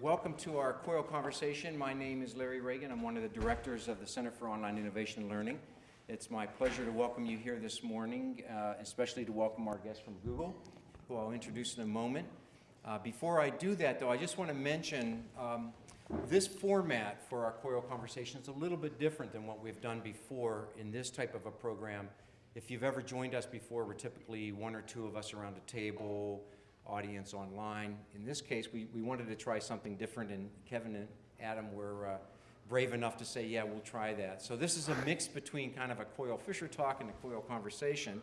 welcome to our COIL conversation. My name is Larry Reagan. I'm one of the directors of the Center for Online Innovation and Learning. It's my pleasure to welcome you here this morning, uh, especially to welcome our guest from Google, who I'll introduce in a moment. Uh, before I do that, though, I just want to mention um, this format for our COIL conversation is a little bit different than what we've done before in this type of a program. If you've ever joined us before, we're typically one or two of us around a table, audience online. In this case, we, we wanted to try something different, and Kevin and Adam were uh, brave enough to say, yeah, we'll try that. So this is a mix between kind of a COIL Fisher talk and a COIL conversation.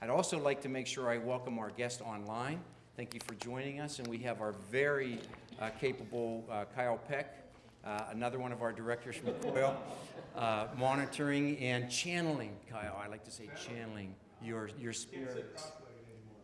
I'd also like to make sure I welcome our guest online. Thank you for joining us, and we have our very uh, capable uh, Kyle Peck, uh, another one of our directors from COIL, uh, monitoring and channeling, Kyle, I like to say channeling your, your spirit.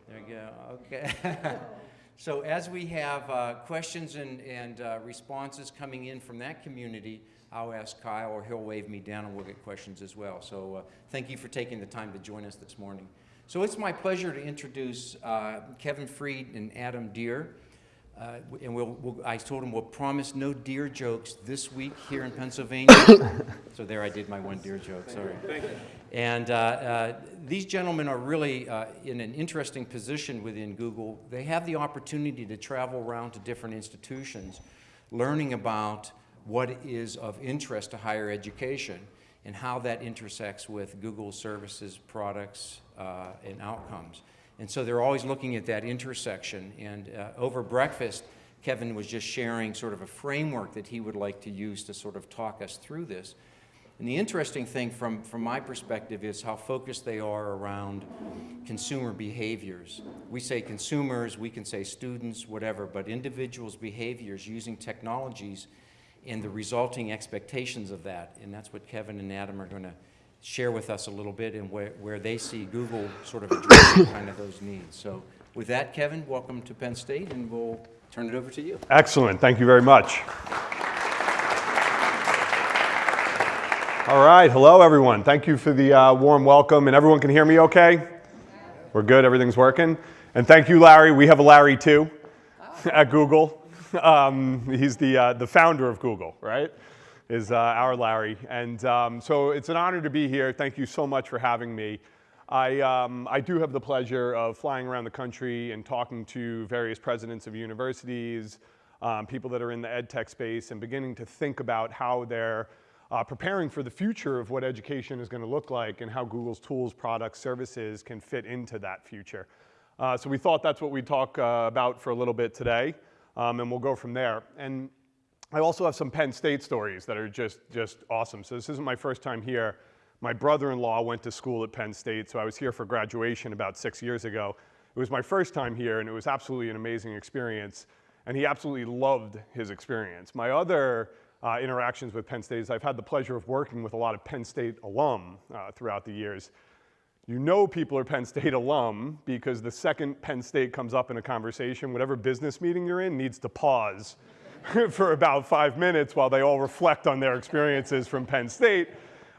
There you go. Okay. so as we have uh, questions and, and uh, responses coming in from that community, I'll ask Kyle or he'll wave me down and we'll get questions as well. So uh, thank you for taking the time to join us this morning. So it's my pleasure to introduce uh, Kevin Freed and Adam Deer. Uh, and we'll, we'll, I told him we'll promise no deer jokes this week here in Pennsylvania. so there I did my one deer joke, sorry. And uh, uh, these gentlemen are really uh, in an interesting position within Google. They have the opportunity to travel around to different institutions, learning about what is of interest to higher education and how that intersects with Google services, products, uh, and outcomes. And so they're always looking at that intersection. And uh, over breakfast, Kevin was just sharing sort of a framework that he would like to use to sort of talk us through this. And the interesting thing from, from my perspective is how focused they are around consumer behaviors. We say consumers, we can say students, whatever, but individuals' behaviors using technologies and the resulting expectations of that. And that's what Kevin and Adam are going to share with us a little bit and where, where they see Google sort of addressing kind of those needs. So with that, Kevin, welcome to Penn State, and we'll turn it over to you. Excellent. Thank you very much. All right. Hello, everyone. Thank you for the uh, warm welcome. And everyone can hear me okay? We're good. Everything's working. And thank you, Larry. We have a Larry, too, at Google. Um, he's the, uh, the founder of Google, right? is uh, our Larry. And um, so it's an honor to be here. Thank you so much for having me. I, um, I do have the pleasure of flying around the country and talking to various presidents of universities, um, people that are in the ed tech space, and beginning to think about how they're uh, preparing for the future of what education is going to look like and how Google's tools, products, services can fit into that future. Uh, so we thought that's what we'd talk uh, about for a little bit today, um, and we'll go from there. And I also have some Penn State stories that are just, just awesome. So this isn't my first time here. My brother-in-law went to school at Penn State, so I was here for graduation about six years ago. It was my first time here, and it was absolutely an amazing experience, and he absolutely loved his experience. My other uh, interactions with Penn State is I've had the pleasure of working with a lot of Penn State alum uh, throughout the years. You know people are Penn State alum because the second Penn State comes up in a conversation, whatever business meeting you're in needs to pause for about five minutes while they all reflect on their experiences from Penn State.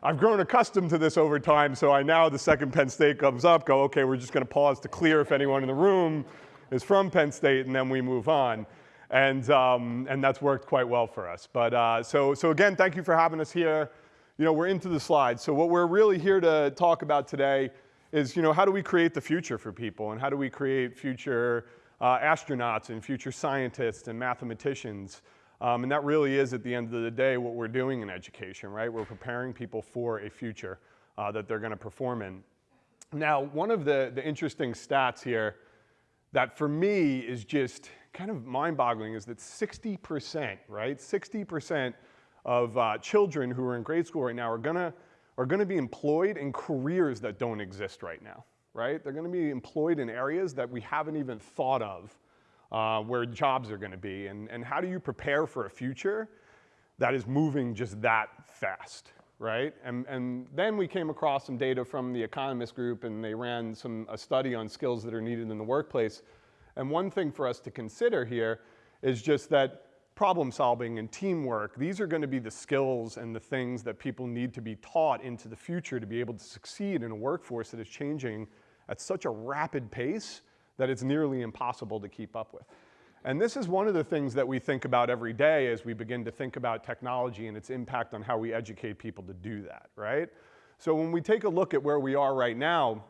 I've grown accustomed to this over time, so I now, the second Penn State comes up, go, okay, we're just gonna pause to clear if anyone in the room is from Penn State, and then we move on. And, um, and that's worked quite well for us. But uh, so, so again, thank you for having us here. You know, we're into the slides. So what we're really here to talk about today is, you know, how do we create the future for people and how do we create future uh, astronauts and future scientists and mathematicians. Um, and that really is, at the end of the day, what we're doing in education, right? We're preparing people for a future uh, that they're going to perform in. Now, one of the, the interesting stats here that for me is just kind of mind-boggling is that 60%, right? 60% of uh, children who are in grade school right now are gonna, are gonna be employed in careers that don't exist right now right? They're gonna be employed in areas that we haven't even thought of uh, where jobs are gonna be. And, and how do you prepare for a future that is moving just that fast, right? And, and then we came across some data from the Economist Group and they ran some, a study on skills that are needed in the workplace. And one thing for us to consider here is just that problem solving and teamwork, these are gonna be the skills and the things that people need to be taught into the future to be able to succeed in a workforce that is changing at such a rapid pace that it's nearly impossible to keep up with. And this is one of the things that we think about every day as we begin to think about technology and its impact on how we educate people to do that, right? So when we take a look at where we are right now,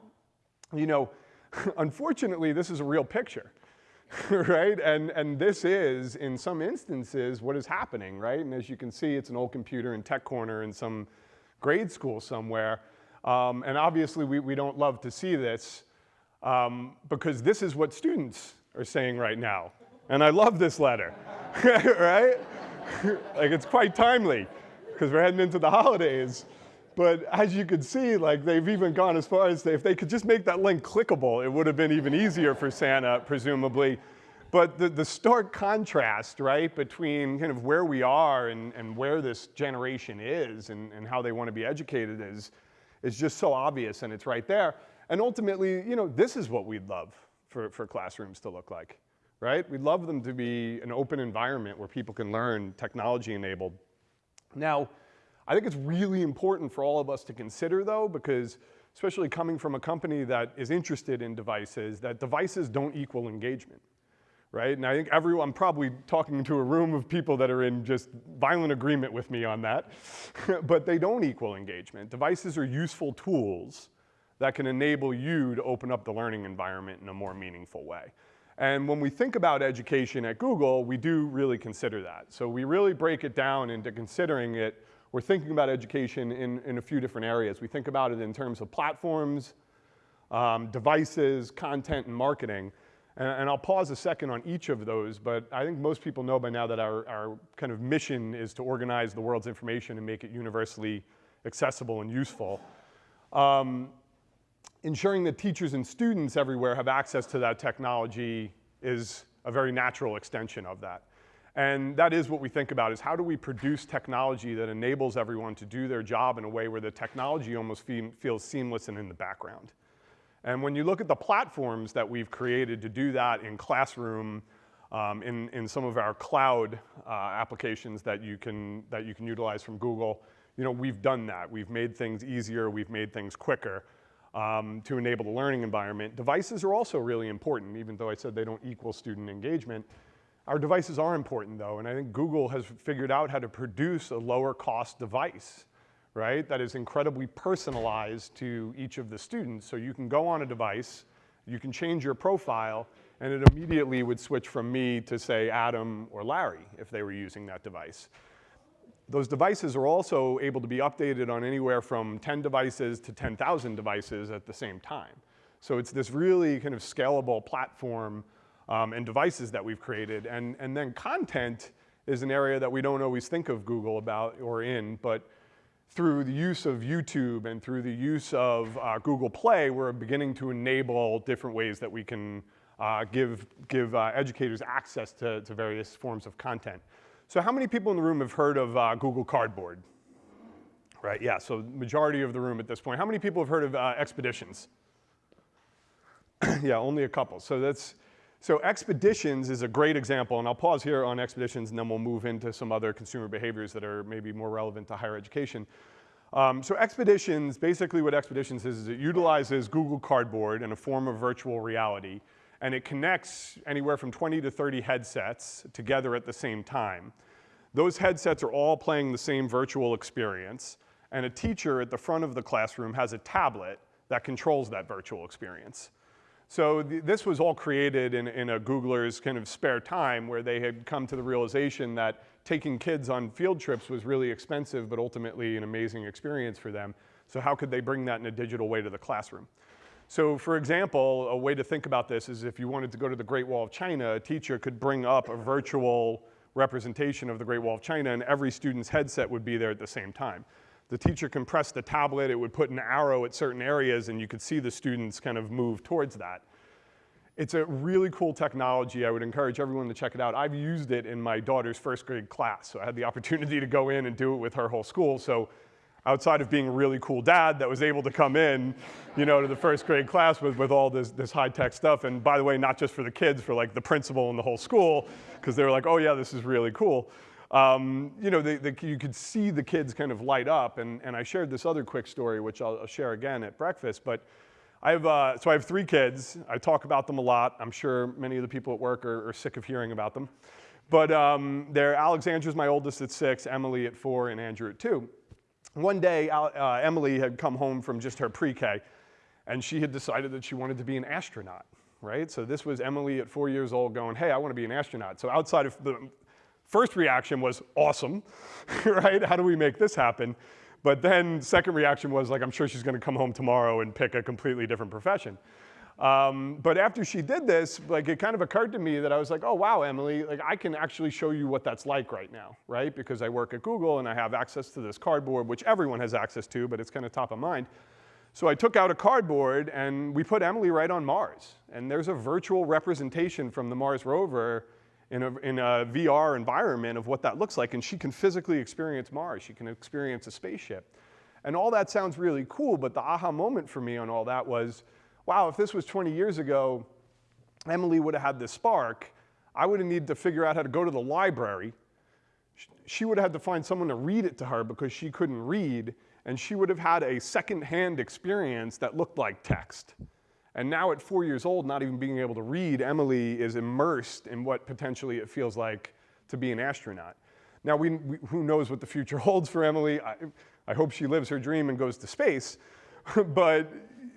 you know, unfortunately, this is a real picture, right? And, and this is, in some instances, what is happening, right? And as you can see, it's an old computer in Tech Corner in some grade school somewhere. Um, and obviously, we, we don't love to see this um, because this is what students are saying right now. And I love this letter, right? like it's quite timely because we're heading into the holidays. But as you can see, like they've even gone as far as they, if they could just make that link clickable, it would have been even easier for Santa, presumably. But the, the stark contrast, right, between kind of where we are and, and where this generation is and, and how they want to be educated is, is just so obvious and it's right there. And ultimately, you know, this is what we'd love for, for classrooms to look like, right? We'd love them to be an open environment where people can learn technology enabled. Now, I think it's really important for all of us to consider though, because especially coming from a company that is interested in devices, that devices don't equal engagement, right? And I think everyone, I'm probably talking to a room of people that are in just violent agreement with me on that, but they don't equal engagement. Devices are useful tools that can enable you to open up the learning environment in a more meaningful way. And when we think about education at Google, we do really consider that. So we really break it down into considering it we're thinking about education in, in a few different areas. We think about it in terms of platforms, um, devices, content, and marketing. And, and, I'll pause a second on each of those, but I think most people know by now that our, our kind of mission is to organize the world's information and make it universally accessible and useful. Um, ensuring that teachers and students everywhere have access to that technology is a very natural extension of that. And that is what we think about is how do we produce technology that enables everyone to do their job in a way where the technology almost fe feels seamless and in the background. And when you look at the platforms that we've created to do that in classroom, um, in, in some of our cloud uh, applications that you, can, that you can utilize from Google, you know, we've done that. We've made things easier, we've made things quicker um, to enable the learning environment. Devices are also really important, even though I said they don't equal student engagement. Our devices are important though, and I think Google has figured out how to produce a lower cost device, right? That is incredibly personalized to each of the students. So you can go on a device, you can change your profile, and it immediately would switch from me to say Adam or Larry if they were using that device. Those devices are also able to be updated on anywhere from 10 devices to 10,000 devices at the same time. So it's this really kind of scalable platform um, and devices that we've created. And, and then content is an area that we don't always think of Google about or in, but through the use of YouTube and through the use of uh, Google Play, we're beginning to enable different ways that we can uh, give, give uh, educators access to, to various forms of content. So how many people in the room have heard of uh, Google Cardboard? Right, yeah, so majority of the room at this point. How many people have heard of uh, Expeditions? yeah, only a couple. So that's, so expeditions is a great example, and I'll pause here on expeditions and then we'll move into some other consumer behaviors that are maybe more relevant to higher education. Um, so expeditions, basically what expeditions is, is it utilizes Google Cardboard in a form of virtual reality, and it connects anywhere from 20 to 30 headsets together at the same time. Those headsets are all playing the same virtual experience, and a teacher at the front of the classroom has a tablet that controls that virtual experience. So th this was all created in, in a Googler's kind of spare time where they had come to the realization that taking kids on field trips was really expensive, but ultimately an amazing experience for them. So how could they bring that in a digital way to the classroom? So for example, a way to think about this is if you wanted to go to the Great Wall of China, a teacher could bring up a virtual representation of the Great Wall of China and every student's headset would be there at the same time. The teacher can press the tablet, it would put an arrow at certain areas and you could see the students kind of move towards that. It's a really cool technology. I would encourage everyone to check it out. I've used it in my daughter's first grade class. So I had the opportunity to go in and do it with her whole school. So outside of being a really cool dad that was able to come in, you know, to the first grade class with, with all this, this high-tech stuff. And by the way, not just for the kids, for like the principal and the whole school, because they were like, oh yeah, this is really cool um, you know, you could see the kids kind of light up. And, and I shared this other quick story, which I'll, I'll share again at breakfast. But I have, uh, so I have three kids. I talk about them a lot. I'm sure many of the people at work are, are sick of hearing about them. But um, they're Alexandra's my oldest at six, Emily at four, and Andrew at two. One day, uh, Emily had come home from just her pre-K, and she had decided that she wanted to be an astronaut, right? So this was Emily at four years old going, hey, I want to be an astronaut. So outside of the first reaction was awesome, right? How do we make this happen? But then second reaction was like, I'm sure she's going to come home tomorrow and pick a completely different profession. Um, but after she did this, like it kind of occurred to me that I was like, oh wow, Emily, like I can actually show you what that's like right now, right? Because I work at Google and I have access to this cardboard, which everyone has access to, but it's kind of top of mind. So I took out a cardboard and we put Emily right on Mars. And there's a virtual representation from the Mars rover in a, in a VR environment of what that looks like. And she can physically experience Mars. She can experience a spaceship. And all that sounds really cool, but the aha moment for me on all that was, wow, if this was 20 years ago, Emily would have had this spark. I would have needed to figure out how to go to the library. She would have had to find someone to read it to her because she couldn't read, and she would have had a secondhand experience that looked like text. And now at four years old, not even being able to read, Emily is immersed in what potentially it feels like to be an astronaut. Now, we, we, who knows what the future holds for Emily? I, I hope she lives her dream and goes to space. but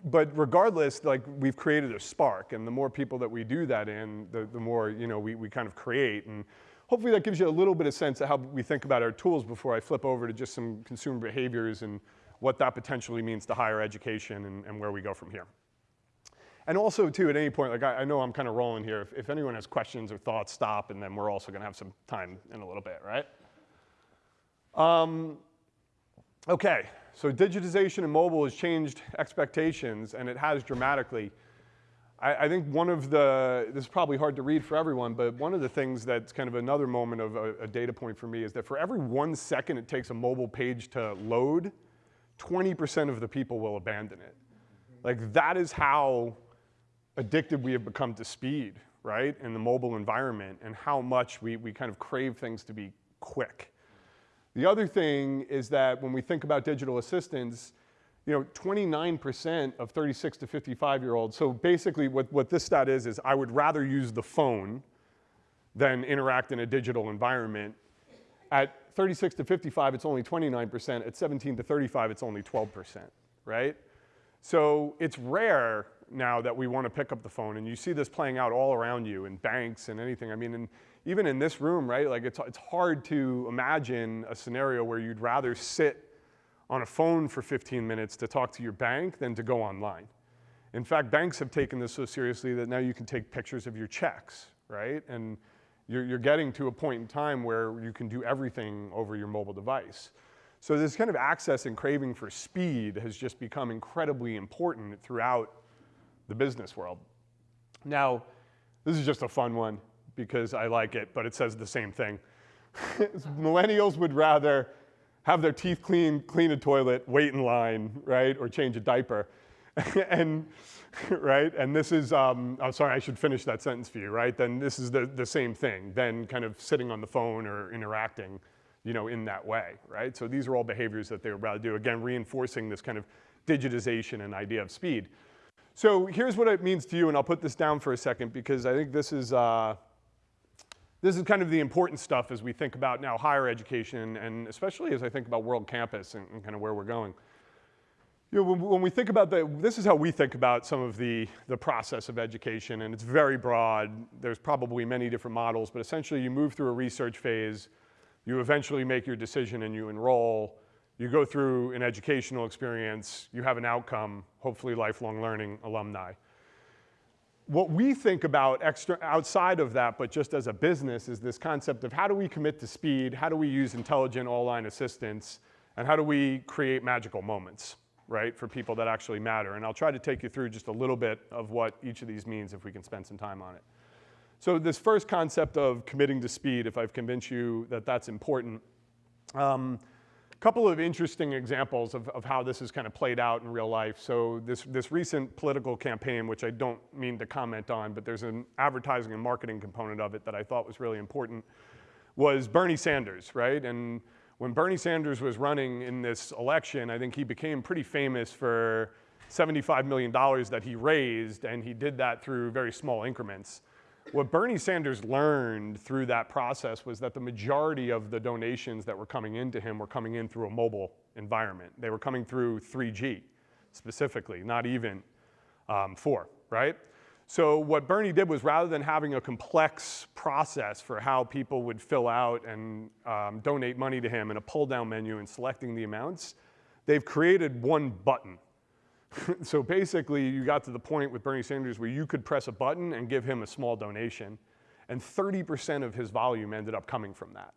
but regardless, like we've created a spark, and the more people that we do that in, the, the more you know we, we kind of create. And hopefully that gives you a little bit of sense of how we think about our tools before I flip over to just some consumer behaviors and what that potentially means to higher education and, and where we go from here. And also too, at any point, like I, I know I'm kind of rolling here. If, if anyone has questions or thoughts, stop, and then we're also gonna have some time in a little bit, right? Um, okay, so digitization in mobile has changed expectations, and it has dramatically. I, I, think one of the, this is probably hard to read for everyone, but one of the things that's kind of another moment of a, a data point for me is that for every one second it takes a mobile page to load, 20% of the people will abandon it. Like that is how addicted we have become to speed, right, in the mobile environment, and how much we, we kind of crave things to be quick. The other thing is that when we think about digital assistants, you know, 29% of 36 to 55 year olds, so basically what, what this stat is, is I would rather use the phone than interact in a digital environment. At 36 to 55, it's only 29%. At 17 to 35, it's only 12%, right? So it's rare now that we want to pick up the phone, and you see this playing out all around you in banks and anything. I mean, in, even in this room, right? Like it's, it's hard to imagine a scenario where you'd rather sit on a phone for 15 minutes to talk to your bank than to go online. In fact, banks have taken this so seriously that now you can take pictures of your checks, right? And you're, you're getting to a point in time where you can do everything over your mobile device. So this kind of access and craving for speed has just become incredibly important throughout the business world. Now, this is just a fun one because I like it, but it says the same thing. Millennials would rather have their teeth cleaned, clean a toilet, wait in line, right, or change a diaper. and, right, and this is, um, I'm sorry, I should finish that sentence for you, right? Then this is the, the same thing, then kind of sitting on the phone or interacting, you know, in that way, right? So these are all behaviors that they would rather do, again, reinforcing this kind of digitization and idea of speed. So here's what it means to you, and I'll put this down for a second because I think this is, uh, this is kind of the important stuff as we think about now higher education and especially as I think about World Campus and, and kind of where we're going. You know, when, when, we think about the, this is how we think about some of the, the process of education and it's very broad. There's probably many different models, but essentially you move through a research phase, you eventually make your decision and you enroll, you go through an educational experience, you have an outcome, hopefully lifelong learning alumni what we think about extra, outside of that, but just as a business, is this concept of how do we commit to speed, how do we use intelligent all-line assistance, and how do we create magical moments, right, for people that actually matter. And I'll try to take you through just a little bit of what each of these means if we can spend some time on it. So this first concept of committing to speed, if I've convinced you that that's important, um, a couple of interesting examples of, of how this has kind of played out in real life. So this, this recent political campaign, which I don't mean to comment on, but there's an advertising and marketing component of it that I thought was really important, was Bernie Sanders, right? And when Bernie Sanders was running in this election, I think he became pretty famous for $75 million that he raised, and he did that through very small increments. What Bernie Sanders learned through that process was that the majority of the donations that were coming into him were coming in through a mobile environment. They were coming through 3G specifically, not even um, 4, right? So what Bernie did was rather than having a complex process for how people would fill out and um, donate money to him in a pull-down menu and selecting the amounts, they've created one button. so basically you got to the point with Bernie Sanders where you could press a button and give him a small donation and 30% of his volume ended up coming from that,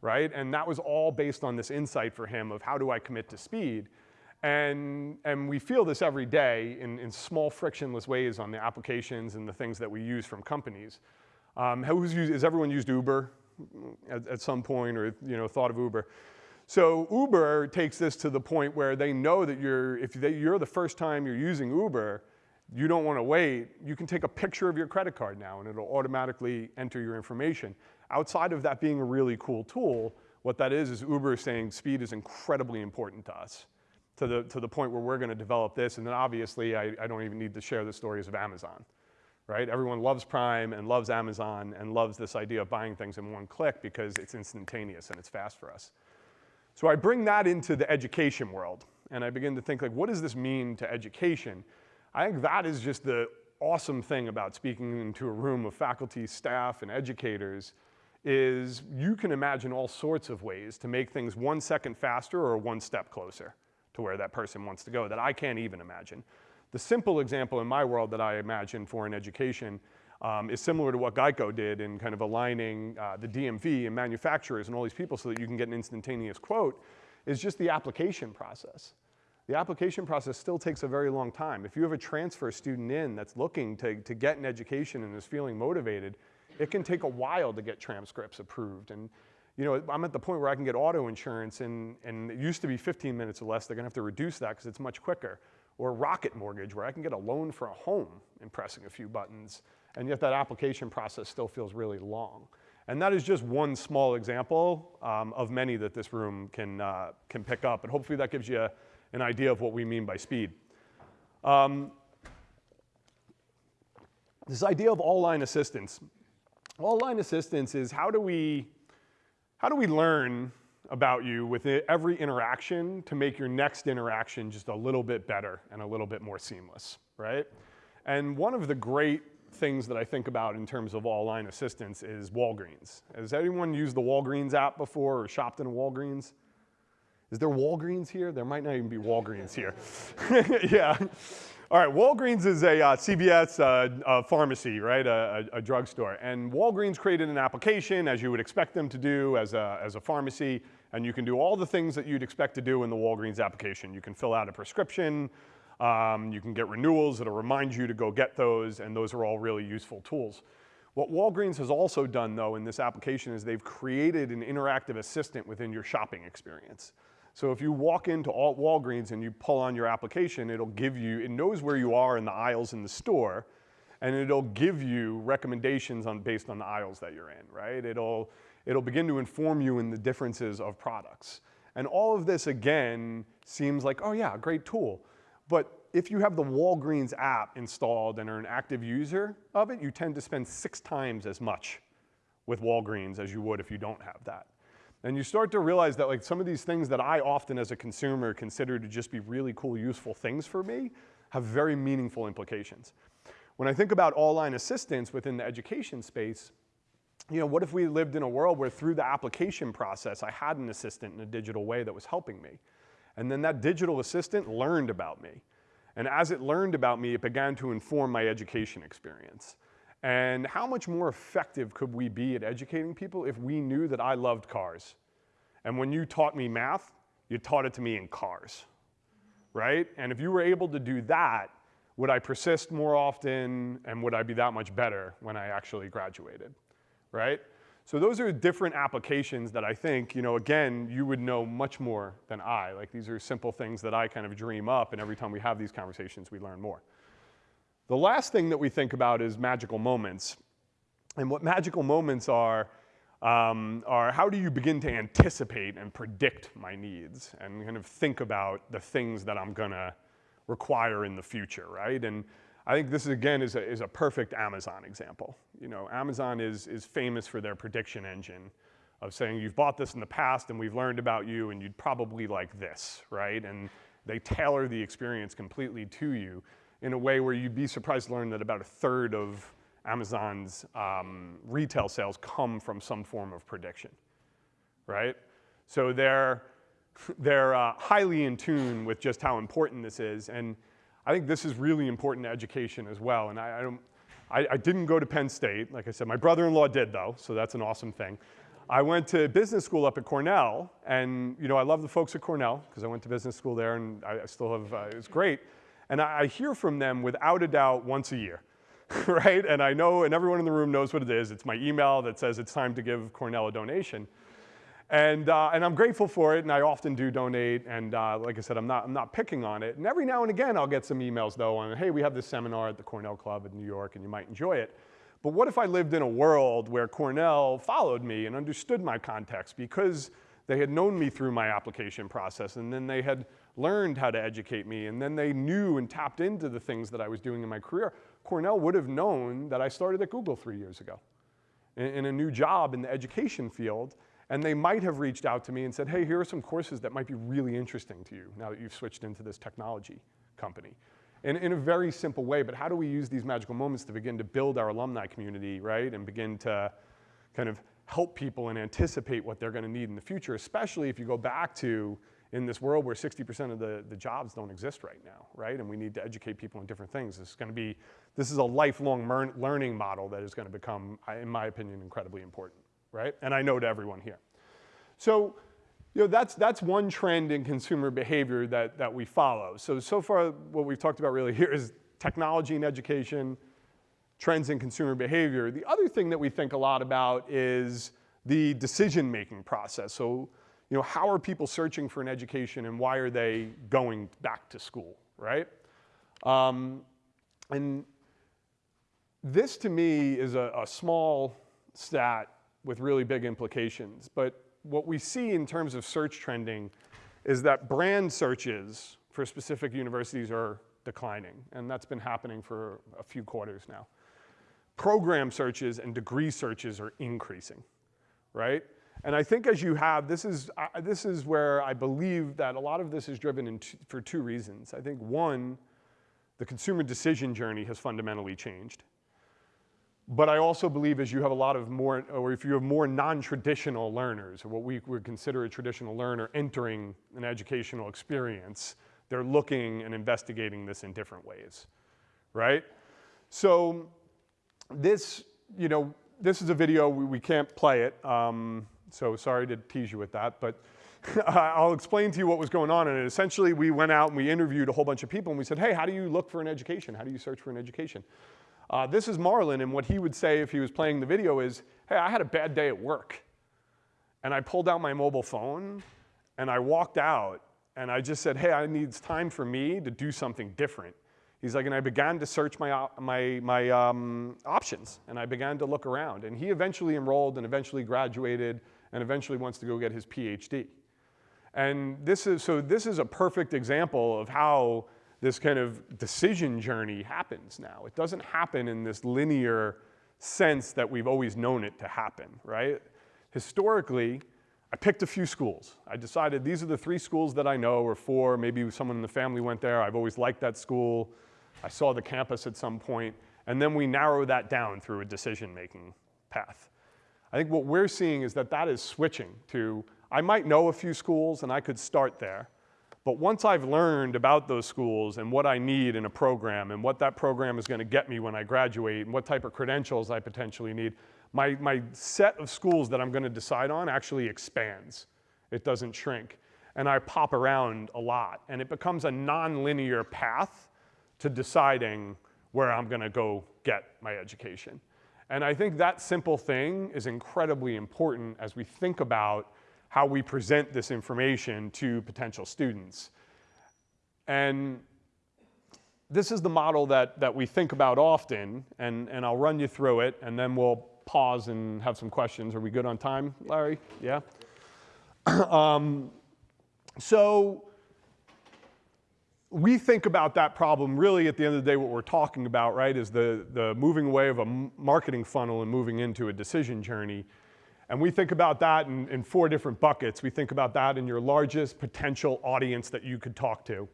right? And that was all based on this insight for him of how do I commit to speed? And, and we feel this every day in, in small frictionless ways on the applications and the things that we use from companies. Um, who's used, has everyone used Uber at, at some point or you know, thought of Uber? So Uber takes this to the point where they know that you're, if they, you're the first time you're using Uber, you don't want to wait, you can take a picture of your credit card now and it'll automatically enter your information. Outside of that being a really cool tool, what that is is Uber is saying speed is incredibly important to us to the, to the point where we're gonna develop this. And then obviously, I, I don't even need to share the stories of Amazon, right? Everyone loves Prime and loves Amazon and loves this idea of buying things in one click because it's instantaneous and it's fast for us. So I bring that into the education world and I begin to think like, what does this mean to education? I think that is just the awesome thing about speaking into a room of faculty, staff, and educators is you can imagine all sorts of ways to make things one second faster or one step closer to where that person wants to go that I can't even imagine. The simple example in my world that I imagine for an education um, is similar to what Geico did in kind of aligning uh, the DMV and manufacturers and all these people so that you can get an instantaneous quote, is just the application process. The application process still takes a very long time. If you have a transfer student in that's looking to, to get an education and is feeling motivated, it can take a while to get transcripts approved. And you know, I'm at the point where I can get auto insurance and, and it used to be 15 minutes or less. They're gonna have to reduce that because it's much quicker. Or Rocket Mortgage where I can get a loan for a home in pressing a few buttons. And yet that application process still feels really long. And that is just one small example um, of many that this room can, uh, can pick up. And hopefully that gives you an idea of what we mean by speed. Um, this idea of all-line assistance. All-line assistance is how do we how do we learn about you with every interaction to make your next interaction just a little bit better and a little bit more seamless, right? And one of the great things that I think about in terms of all-line assistance is Walgreens. Has anyone used the Walgreens app before or shopped in Walgreens? Is there Walgreens here? There might not even be Walgreens here. yeah. All right, Walgreens is a uh, CVS uh, a pharmacy, right, a, a, a drugstore. And Walgreens created an application, as you would expect them to do as a, as a pharmacy, and you can do all the things that you'd expect to do in the Walgreens application. You can fill out a prescription, um, you can get renewals, it'll remind you to go get those, and those are all really useful tools. What Walgreens has also done, though, in this application is they've created an interactive assistant within your shopping experience. So if you walk into Walgreens and you pull on your application, it'll give you, it knows where you are in the aisles in the store, and it'll give you recommendations on, based on the aisles that you're in, right? It'll, it'll begin to inform you in the differences of products. And all of this, again, seems like, oh yeah, great tool. But if you have the Walgreens app installed and are an active user of it, you tend to spend six times as much with Walgreens as you would if you don't have that. And you start to realize that like some of these things that I often as a consumer consider to just be really cool, useful things for me have very meaningful implications. When I think about all-line assistance within the education space, you know, what if we lived in a world where through the application process, I had an assistant in a digital way that was helping me. And then that digital assistant learned about me. And as it learned about me, it began to inform my education experience. And how much more effective could we be at educating people if we knew that I loved cars? And when you taught me math, you taught it to me in cars, right? And if you were able to do that, would I persist more often and would I be that much better when I actually graduated, right? So those are different applications that I think, you know, again, you would know much more than I. Like these are simple things that I kind of dream up and every time we have these conversations, we learn more. The last thing that we think about is magical moments. And what magical moments are, um, are how do you begin to anticipate and predict my needs and kind of think about the things that I'm gonna require in the future, right? And I think this, again, is a, is a perfect Amazon example. You know, Amazon is, is famous for their prediction engine of saying, you've bought this in the past and we've learned about you and you'd probably like this, right? And they tailor the experience completely to you in a way where you'd be surprised to learn that about a third of Amazon's um, retail sales come from some form of prediction, right? So they're, they're uh, highly in tune with just how important this is. And I think this is really important to education as well. And I, I don't, I, I didn't go to Penn State. Like I said, my brother-in-law did though, so that's an awesome thing. I went to business school up at Cornell, and you know I love the folks at Cornell because I went to business school there, and I, I still have. Uh, it was great, and I, I hear from them without a doubt once a year, right? And I know, and everyone in the room knows what it is. It's my email that says it's time to give Cornell a donation. And, uh, and I'm grateful for it, and I often do donate, and uh, like I said, I'm not, I'm not picking on it. And every now and again, I'll get some emails, though, on, hey, we have this seminar at the Cornell Club in New York, and you might enjoy it. But what if I lived in a world where Cornell followed me and understood my context because they had known me through my application process, and then they had learned how to educate me, and then they knew and tapped into the things that I was doing in my career. Cornell would have known that I started at Google three years ago in, in a new job in the education field, and they might have reached out to me and said, hey, here are some courses that might be really interesting to you now that you've switched into this technology company. In, in a very simple way, but how do we use these magical moments to begin to build our alumni community, right? And begin to kind of help people and anticipate what they're gonna need in the future, especially if you go back to in this world where 60% of the, the jobs don't exist right now, right? And we need to educate people in different things. This is gonna be, this is a lifelong learning model that is gonna become, in my opinion, incredibly important right? And I know to everyone here. So, you know, that's, that's one trend in consumer behavior that, that we follow. So, so far what we've talked about really here is technology and education, trends in consumer behavior. The other thing that we think a lot about is the decision-making process. So, you know, how are people searching for an education and why are they going back to school, right? Um, and this to me is a, a small stat with really big implications. But what we see in terms of search trending is that brand searches for specific universities are declining, and that's been happening for a few quarters now. Program searches and degree searches are increasing, right? And I think as you have, this is, uh, this is where I believe that a lot of this is driven for two reasons. I think one, the consumer decision journey has fundamentally changed. But I also believe as you have a lot of more, or if you have more non-traditional learners, or what we would consider a traditional learner entering an educational experience, they're looking and investigating this in different ways, right? So this, you know, this is a video, we, we can't play it, um, so sorry to tease you with that, but I'll explain to you what was going on. And essentially we went out and we interviewed a whole bunch of people and we said, hey, how do you look for an education? How do you search for an education? Uh, this is Marlon, and what he would say if he was playing the video is, hey, I had a bad day at work. And I pulled out my mobile phone, and I walked out, and I just said, hey, I need time for me to do something different. He's like, and I began to search my, my, my um, options, and I began to look around. And he eventually enrolled and eventually graduated and eventually wants to go get his PhD. And this is, so this is a perfect example of how this kind of decision journey happens now. It doesn't happen in this linear sense that we've always known it to happen, right? Historically, I picked a few schools. I decided these are the three schools that I know, or four, maybe someone in the family went there. I've always liked that school. I saw the campus at some point, and then we narrow that down through a decision-making path. I think what we're seeing is that that is switching to, I might know a few schools and I could start there, but once I've learned about those schools and what I need in a program and what that program is gonna get me when I graduate and what type of credentials I potentially need, my, my set of schools that I'm gonna decide on actually expands. It doesn't shrink. And I pop around a lot and it becomes a non-linear path to deciding where I'm gonna go get my education. And I think that simple thing is incredibly important as we think about how we present this information to potential students. And this is the model that, that we think about often, and, and I'll run you through it, and then we'll pause and have some questions. Are we good on time, Larry? Yeah? um, so we think about that problem really at the end of the day what we're talking about right is the, the moving away of a marketing funnel and moving into a decision journey and we think about that in, in four different buckets we think about that in your largest potential audience that you could talk to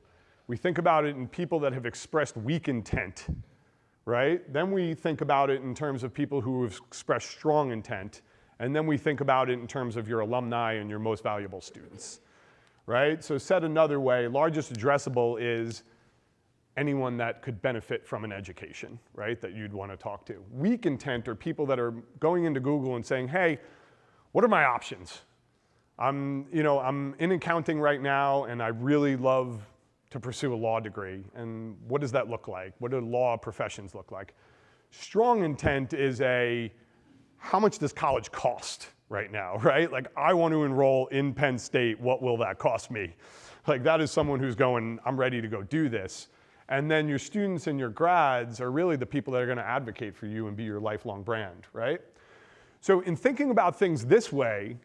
we think about it in people that have expressed weak intent right then we think about it in terms of people who have expressed strong intent and then we think about it in terms of your alumni and your most valuable students right? So said another way, largest addressable is anyone that could benefit from an education, right, that you'd want to talk to. Weak intent are people that are going into Google and saying, hey, what are my options? I'm, you know, I'm in accounting right now and I really love to pursue a law degree. And what does that look like? What do law professions look like? Strong intent is a, how much does college cost? right now, right? Like, I want to enroll in Penn State. What will that cost me? Like, that is someone who's going, I'm ready to go do this. And then your students and your grads are really the people that are going to advocate for you and be your lifelong brand, right? So, in thinking about things this way,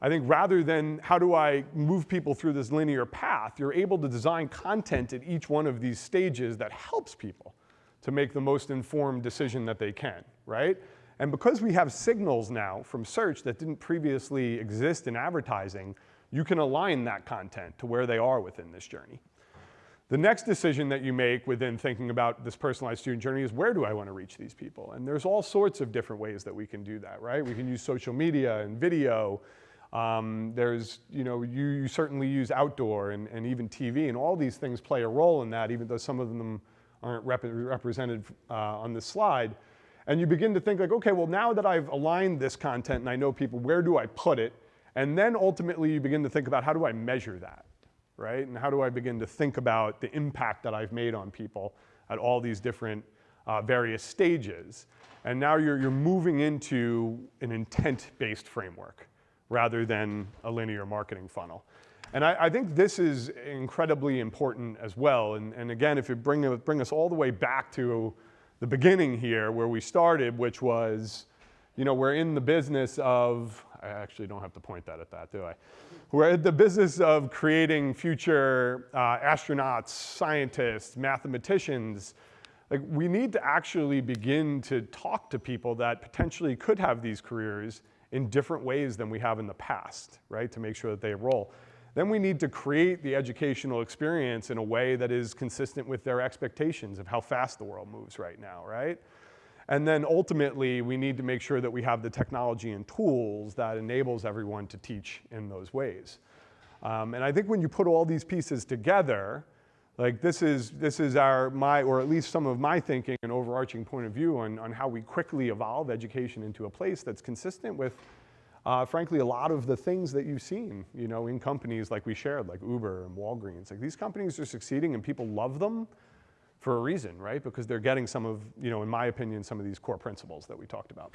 I think rather than how do I move people through this linear path, you're able to design content at each one of these stages that helps people to make the most informed decision that they can, right? And because we have signals now from search that didn't previously exist in advertising, you can align that content to where they are within this journey. The next decision that you make within thinking about this personalized student journey is where do I want to reach these people? And there's all sorts of different ways that we can do that, right? We can use social media and video. Um, there's, you know, you, you, certainly use outdoor and, and even TV, and all these things play a role in that, even though some of them aren't rep represented uh, on this slide. And you begin to think like, okay, well now that I've aligned this content and I know people, where do I put it? And then ultimately you begin to think about how do I measure that, right? And how do I begin to think about the impact that I've made on people at all these different uh, various stages. And now you're, you're moving into an intent-based framework rather than a linear marketing funnel. And I, I, think this is incredibly important as well. And, and again, if you bring, bring us all the way back to the beginning here where we started, which was, you know, we're in the business of, I actually don't have to point that at that, do I? We're in the business of creating future uh, astronauts, scientists, mathematicians. Like we need to actually begin to talk to people that potentially could have these careers in different ways than we have in the past, right? To make sure that they enroll. Then we need to create the educational experience in a way that is consistent with their expectations of how fast the world moves right now, right? And then ultimately, we need to make sure that we have the technology and tools that enables everyone to teach in those ways. Um, and I think when you put all these pieces together, like this is, this is our, my, or at least some of my thinking and overarching point of view on, on how we quickly evolve education into a place that's consistent with uh, frankly, a lot of the things that you've seen, you know, in companies like we shared, like Uber and Walgreens, like these companies are succeeding and people love them for a reason, right? Because they're getting some of, you know, in my opinion, some of these core principles that we talked about.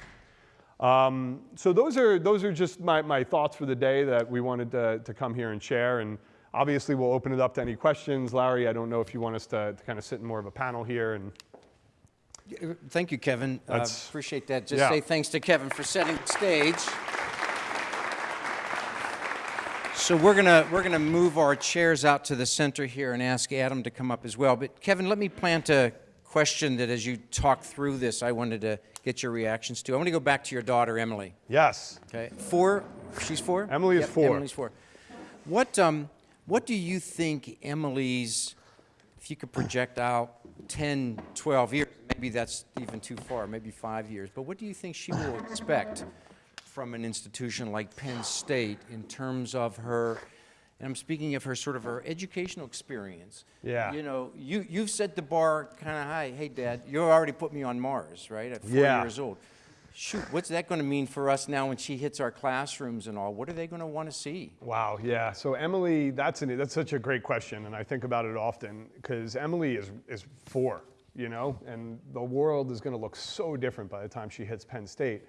Um, so those are, those are just my, my thoughts for the day that we wanted to, to come here and share. And obviously we'll open it up to any questions. Larry, I don't know if you want us to, to kind of sit in more of a panel here and Thank you, Kevin. Uh, appreciate that. Just yeah. say thanks to Kevin for setting the stage. So we're gonna we're gonna move our chairs out to the center here and ask Adam to come up as well. But Kevin, let me plant a question that as you talk through this, I wanted to get your reactions to. I want to go back to your daughter Emily. Yes. Okay. Four. She's four. Emily is four. Emily's four. What um what do you think Emily's if you could project out 10, 12 years, maybe that's even too far, maybe five years, but what do you think she will expect from an institution like Penn State in terms of her, and I'm speaking of her sort of her educational experience. Yeah. You know, you, you've set the bar kind of high. Hey, Dad, you already put me on Mars, right, at four yeah. years old. Shoot, what's that going to mean for us now when she hits our classrooms and all? What are they going to want to see? Wow, yeah. So Emily, that's an, that's such a great question, and I think about it often because Emily is is four, you know, and the world is going to look so different by the time she hits Penn State.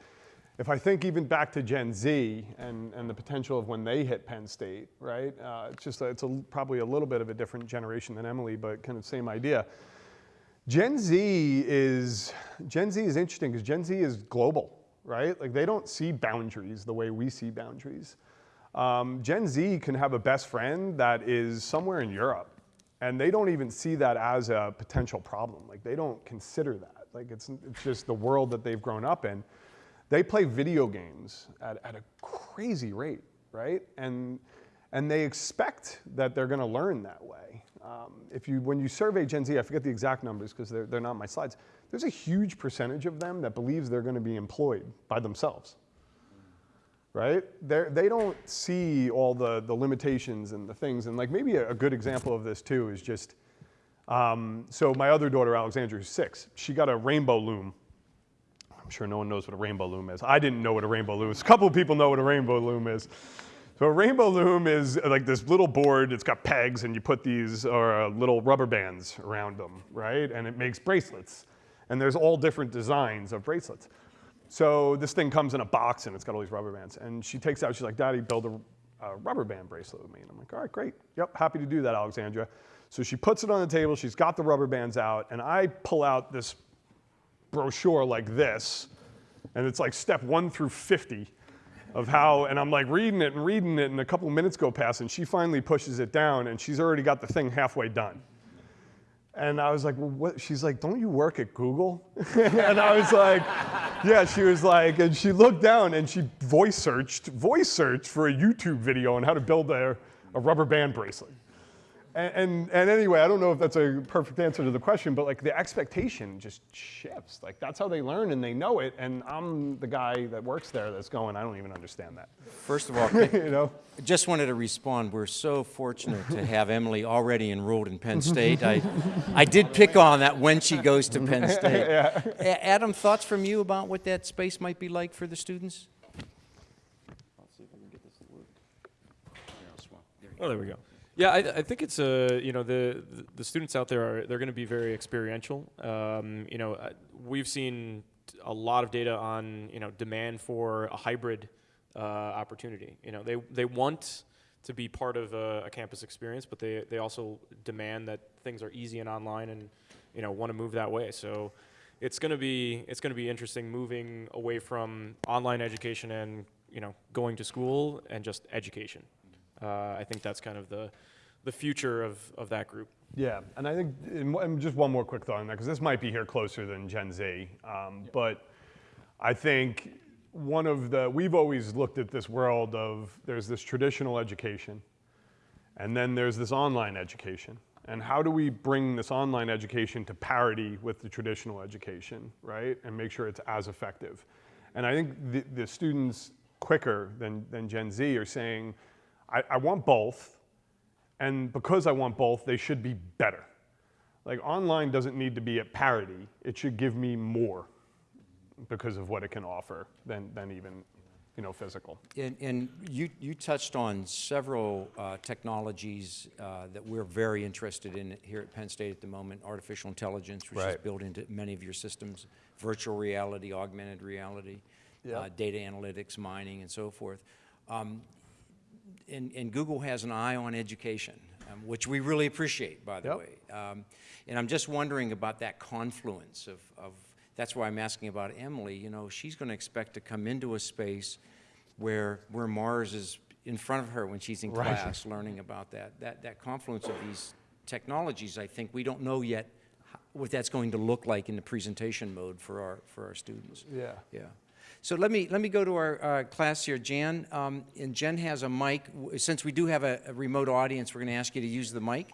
If I think even back to Gen Z and, and the potential of when they hit Penn State, right? Uh, it's just, a, it's a, probably a little bit of a different generation than Emily, but kind of same idea. Gen Z is, Gen Z is interesting because Gen Z is global, right? Like they don't see boundaries the way we see boundaries. Um, Gen Z can have a best friend that is somewhere in Europe, And they don't even see that as a potential problem. Like they don't consider that. Like it's, it's just the world that they've grown up in. They play video games at, at a crazy rate, right? And, and they expect that they're going to learn that way. Um, if you, when you survey Gen Z, I forget the exact numbers because they're, they're not my slides, there's a huge percentage of them that believes they're going to be employed by themselves right? They're, they don't see all the, the limitations and the things. And like maybe a, a good example of this too is just, um, so my other daughter, Alexandra, who's six, she got a rainbow loom. I'm sure no one knows what a rainbow loom is. I didn't know what a rainbow loom is. A couple of people know what a rainbow loom is. So a rainbow loom is like this little board, it's got pegs and you put these uh, little rubber bands around them, right? And it makes bracelets. And there's all different designs of bracelets. So this thing comes in a box and it's got all these rubber bands. And she takes out, she's like, Daddy, build a, a rubber band bracelet with me. And I'm like, all right, great. Yep, happy to do that, Alexandra. So she puts it on the table, she's got the rubber bands out, and I pull out this brochure like this, and it's like step one through 50 of how, and I'm like reading it and reading it, and a couple minutes go past, and she finally pushes it down, and she's already got the thing halfway done. And I was like, well, what? She's like, don't you work at Google? and I was like, yeah, she was like, and she looked down and she voice searched, voice searched for a YouTube video on how to build a, a rubber band bracelet. And, and, and anyway, I don't know if that's a perfect answer to the question, but like the expectation just shifts. Like that's how they learn and they know it. And I'm the guy that works there that's going, I don't even understand that. First of all, you know? I just wanted to respond. We're so fortunate to have Emily already enrolled in Penn State. I, I did pick on that when she goes to Penn State. A- Adam, thoughts from you about what that space might be like for the students? Oh, there we go. Yeah, I, I think it's a you know the, the students out there are they're going to be very experiential. Um, you know, uh, we've seen a lot of data on you know demand for a hybrid uh, opportunity. You know, they they want to be part of a, a campus experience, but they they also demand that things are easy and online, and you know want to move that way. So it's going to be it's going to be interesting moving away from online education and you know going to school and just education. Uh, I think that's kind of the the future of, of that group. Yeah, and I think, and just one more quick thought on that, because this might be here closer than Gen Z, um, but I think one of the, we've always looked at this world of, there's this traditional education, and then there's this online education. And how do we bring this online education to parity with the traditional education, right? And make sure it's as effective. And I think the, the students quicker than, than Gen Z are saying, I, I want both, and because I want both, they should be better. Like online doesn't need to be at parity. It should give me more because of what it can offer than, than even, you know, physical. And, and you, you touched on several uh, technologies uh, that we're very interested in here at Penn State at the moment. Artificial intelligence, which is built into many of your systems, virtual reality, augmented reality, uh, data analytics, mining, and so forth. Um, and, and Google has an eye on education, um, which we really appreciate, by the Yep. way. Um, and I'm just wondering about that confluence of, of, that's why I'm asking about Emily. You know, she's going to expect to come into a space where, where Mars is in front of her when she's in Right. class learning about that. That, that confluence of these technologies, I think, we don't know yet what that's going to look like in the presentation mode for our, for our students. Yeah. Yeah. So let me, let me go to our uh, class here. Jan, um, and Jen has a mic. Since we do have a a remote audience, we're going to ask you to use the mic.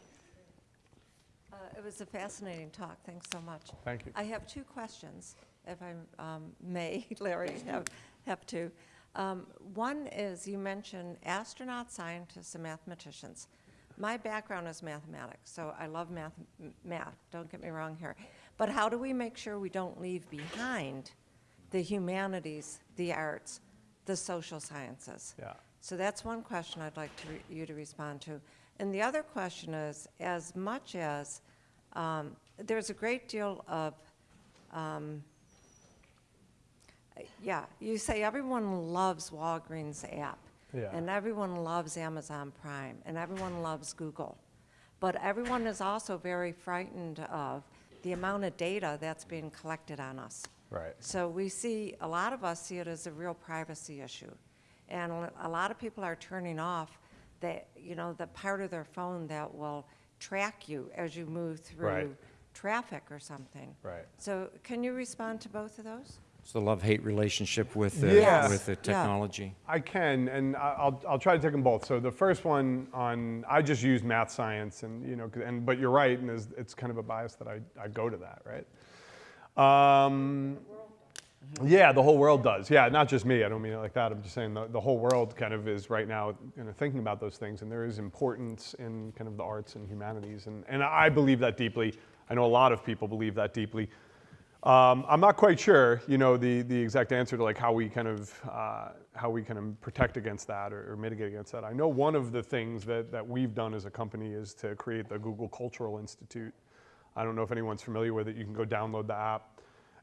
Uh, It was a fascinating talk. Thanks so much. Thank you. I have two questions, if I um, may, Larry, have, have to. Um, One is, you mentioned astronauts, scientists, and mathematicians. My background is mathematics, so I love math, math, don't get me wrong here. But how do we make sure we don't leave behind the humanities, the arts, the social sciences? Yeah. So that's one question I'd like to, you to respond to. And the other question is, as much as, um, there's a great deal of, um, yeah, you say everyone loves Walgreens app. Yeah. And everyone loves Amazon Prime, and everyone loves Google. But everyone is also very frightened of the amount of data that's being collected on us. Right. So we see, a lot of us see it as a real privacy issue. And a lot of people are turning off the, you know, the part of their phone that will track you as you move Right. through traffic or something. Right. So can you respond to both of those? It's the love-hate relationship with the, Yes. with the Yeah. technology. I can, and I- I'll, I'll try to take them both. So the first one on, I just use math science, and you know, and but you're right, and it's, it's kind of a bias that I, I go to that, right? Um, yeah, the whole world does. Yeah, not just me. I don't mean it like that. I'm just saying the, the whole world kind of is right now, you know, thinking about those things, and there is importance in kind of the arts and humanities, and and I believe that deeply. I know a lot of people believe that deeply. Um, I'm not quite sure, you know, the, the exact answer to like how we kind of uh, how we kind of protect against that or, or mitigate against that. I know one of the things that, that we've done as a company is to create the Google Cultural Institute. I don't know if anyone's familiar with it. You can go download the app.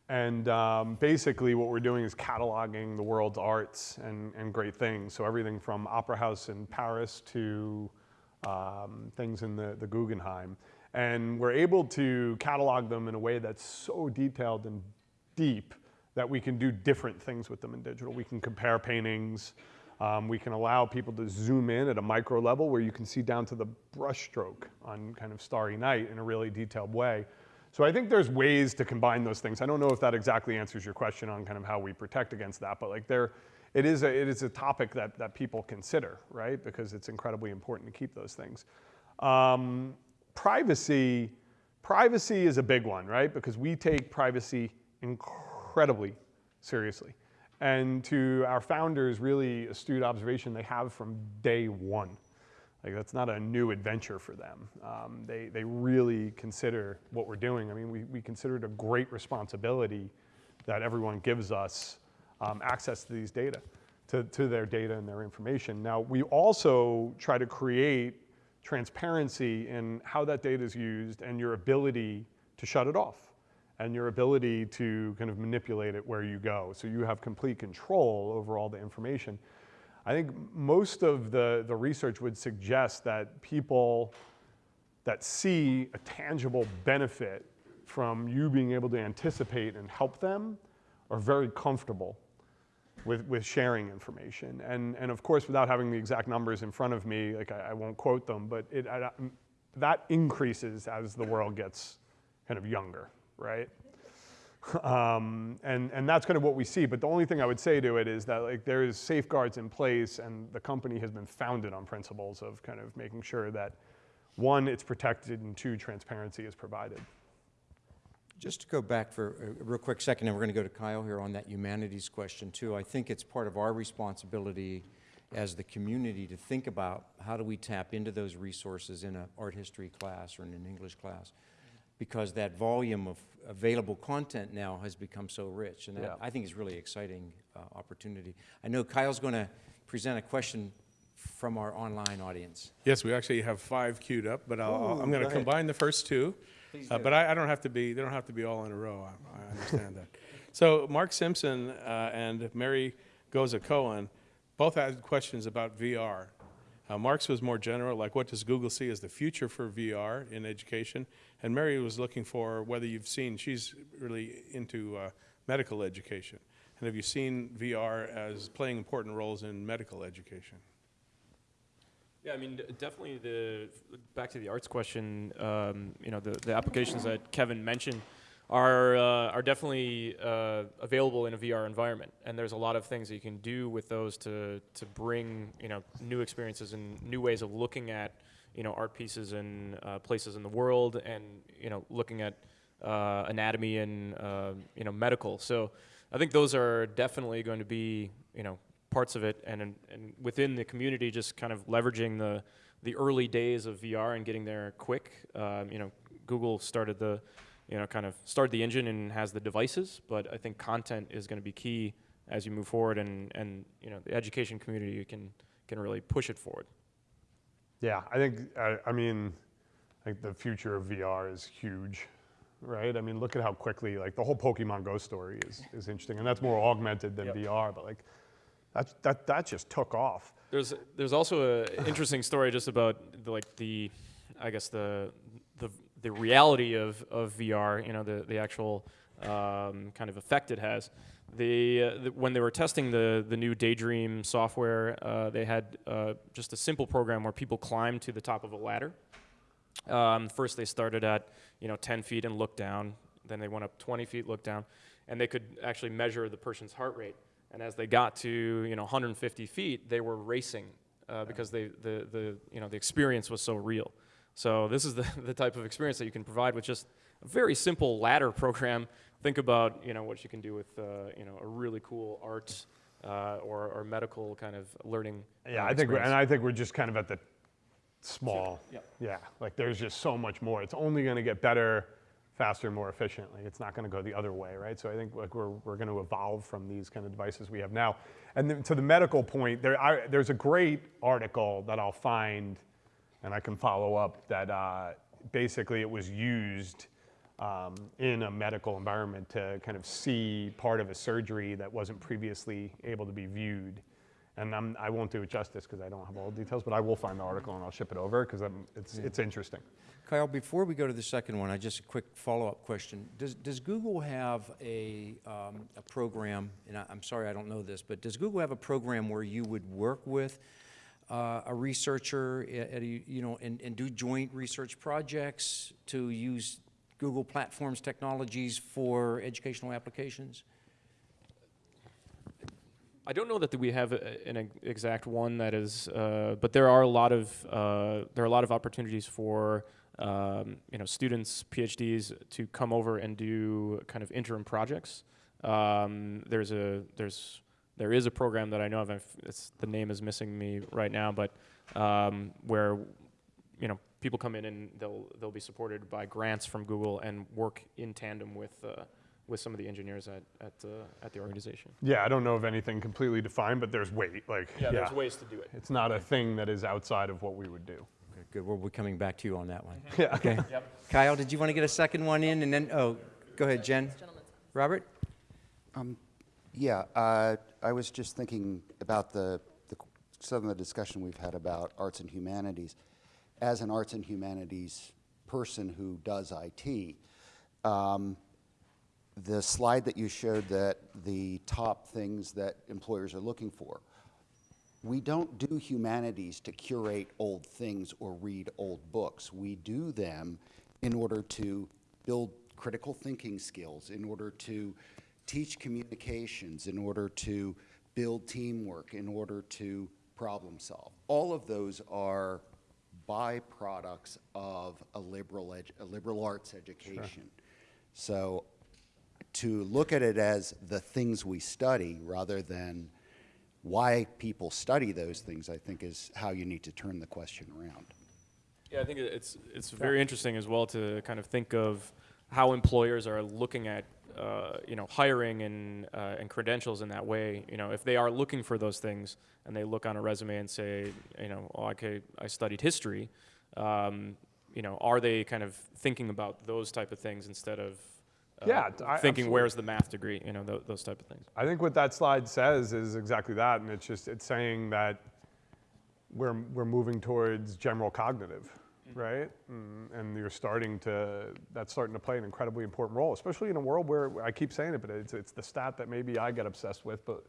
And um, basically, what we're doing is cataloging the world's arts and, and great things. So everything from Opera House in Paris to um, things in the, the Guggenheim. And we're able to catalog them in a way that's so detailed and deep that we can do different things with them in digital. We can compare paintings. Um, we can allow people to zoom in at a micro level where you can see down to the brushstroke on kind of Starry Night in a really detailed way. So I think there's ways to combine those things. I don't know if that exactly answers your question on kind of how we protect against that, but like there, it is a, it is a topic that, that people consider, right? Because it's incredibly important to keep those things. Um, privacy, privacy is a big one, right? Because we take privacy incredibly seriously. And to our founders, really astute observation they have from day one. Like that's not a new adventure for them. Um, they, they really consider what we're doing. I mean, we, we consider it a great responsibility that everyone gives us um, access to these data, to, to their data and their information. Now, we also try to create transparency in how that data is used and your ability to shut it off and your ability to kind of manipulate it where you go. So you have complete control over all the information. I think most of the, the research would suggest that people that see a tangible benefit from you being able to anticipate and help them are very comfortable with, with sharing information. And, and of course, without having the exact numbers in front of me, like I, I won't quote them, but it, I, that increases as the world gets kind of younger, right? Um, and, and that's kind of what we see. But the only thing I would say to it is that like there is safeguards in place and the company has been founded on principles of kind of making sure that one, it's protected and two, transparency is provided. Just to go back for a real quick second, and we're going to go to Kyle here on that humanities question too. I think it's part of our responsibility as the community to think about how do we tap into those resources in an art history class or in an English class? Because that volume of available content now has become so rich, and Yeah. I think is really exciting uh, opportunity. I know Kyle's going to present a question from our online audience. Yes, we actually have five queued up, but I'll, I'll- Ooh, I'm going to combine the first two. Uh. But I, I don't have to be, they don't have to be all in a row. I, I understand that. So Mark Simpson uh, and Mary Goza Cohen both had questions about VR. Uh, Mark's was more general, like what does Google see as the future for VR in education? And Mary was looking for whether you've seen, she's really into uh, medical education. And have you seen VR as playing important roles in medical education? Yeah, I mean, definitely the back to the arts question. Um, you know, the, the applications that Kevin mentioned are uh, are definitely uh, available in a VR environment, and there's a lot of things that you can do with those to to bring you know new experiences and new ways of looking at you know art pieces and uh, places in the world, and you know looking at uh, anatomy and uh, you know medical. So I think those are definitely going to be you know parts of it, and and within the community, just kind of leveraging the the early days of VR and getting there quick. Um, you know, Google started the you know kind of start the engine and has the devices, but I think content is going to be key as you move forward, and and you know the education community can can really push it forward. Yeah, I think, I, I mean, like the future of VR is huge, right? I mean, look at how quickly, like the whole Pokemon Go story is, is interesting, and that's more augmented than Yep. VR, but like, that, that, that just took off. There's there's also an interesting story just about the, like the, I guess the the reality of, of VR. You know the the actual um, kind of effect it has. The, uh, the when they were testing the the new Daydream software, uh, they had uh, just a simple program where people climbed to the top of a ladder, Um, first, they started at you know 10 feet and looked down. Then they went up 20 feet, looked down, and they could actually measure the person's heart rate. And as they got to you know 150 feet, they were racing uh, because they the the you know the experience was so real. So this is the, the type of experience that you can provide with just a very simple ladder program. Think about you know what you can do with uh, you know a really cool art uh, or, or medical kind of learning. Yeah, uh, I think, we're, and I think we're just kind of at the small. Yep. Yeah, like there's just so much more. It's only going to get better, faster, more efficiently. It's not going to go the other way, right? So I think like we're, we're going to evolve from these kind of devices we have now. And then to the medical point, there, I, there's a great article that I'll find, and I can follow up that uh, basically it was used um, in a medical environment to kind of see part of a surgery that wasn't previously able to be viewed. And I'm, I won't do it justice because I don't have all the details, but I will find the article and I'll ship it over because it's, it's interesting. Kyle, before we go to the second one, I just a quick follow-up question. Does, does Google have a, um, a program, and I, I'm sorry I don't know this, but does Google have a program where you would work with uh, a researcher at, a, you know, and, and do joint research projects to use Google platforms technologies for educational applications? I don't know that we have an exact one that is, uh, but there are a lot of uh, there are a lot of opportunities for um, you know students, PhDs, to come over and do kind of interim projects. Um, there's a there's there is a program that I know of. and It's, the name is missing me right now, but um, where you know people come in and they'll they'll be supported by grants from Google and work in tandem with uh, with some of the engineers at at, uh, at the organization. Yeah, I don't know of anything completely defined, but there's weight. Like, yeah, there's ways to do it. It's not a thing that is outside of what we would do. Okay, good, we'll be coming back to you on that one. Yeah. Okay. Kyle, did you want to get a second one in, and then, oh, go ahead, Jen. Robert? Yeah, uh, I was just thinking about the, the, some of the discussion we've had about arts and humanities. As an arts and humanities person who does IT, um, the slide that you showed that the top things that employers are looking for, we don't do humanities to curate old things or read old books. We do them in order to build critical thinking skills, in order to teach communications, in order to build teamwork, in order to problem solve. All of those are byproducts of a liberal, a liberal arts education. So to look at it as the things we study rather than why people study those things, I think is how you need to turn the question around. Yeah, I think it's it's very interesting as well to kind of think of how employers are looking at uh, you know hiring and uh, and credentials in that way. You know, if they are looking for those things and they look on a resume and say, you know, oh, okay, I studied history. Um, you know, are they kind of thinking about those type of things instead of uh, Yeah, I- thinking absolutely. where's the math degree? You know, th- those type of things. I think what that slide says is exactly that, and it's just it's saying that we're we're moving towards general cognitive, right? Mm, and you're starting to that's starting to play an incredibly important role, especially in a world where I keep saying it, but it's it's the stat that maybe I get obsessed with, but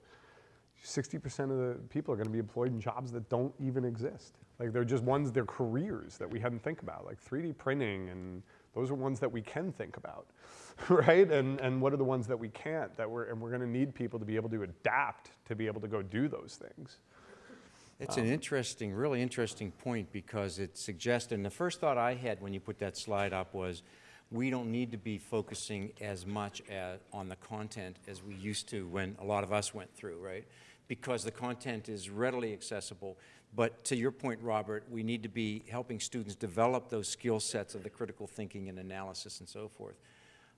60% of the people are going to be employed in jobs that don't even exist. Like they're just ones, they're careers that we hadn't think about, like 3D printing, and those are ones that we can think about, right? And, and what are the ones that we can't? That we're, and we're going to need people to be able to adapt to be able to go do those things. It's an interesting, really interesting point because it suggests, and the first thought I had when you put that slide up was, we don't need to be focusing as much at, on the content as we used to when a lot of us went through, right? Because the content is readily accessible. But to your point, Robert, we need to be helping students develop those skill sets of the critical thinking and analysis and so forth.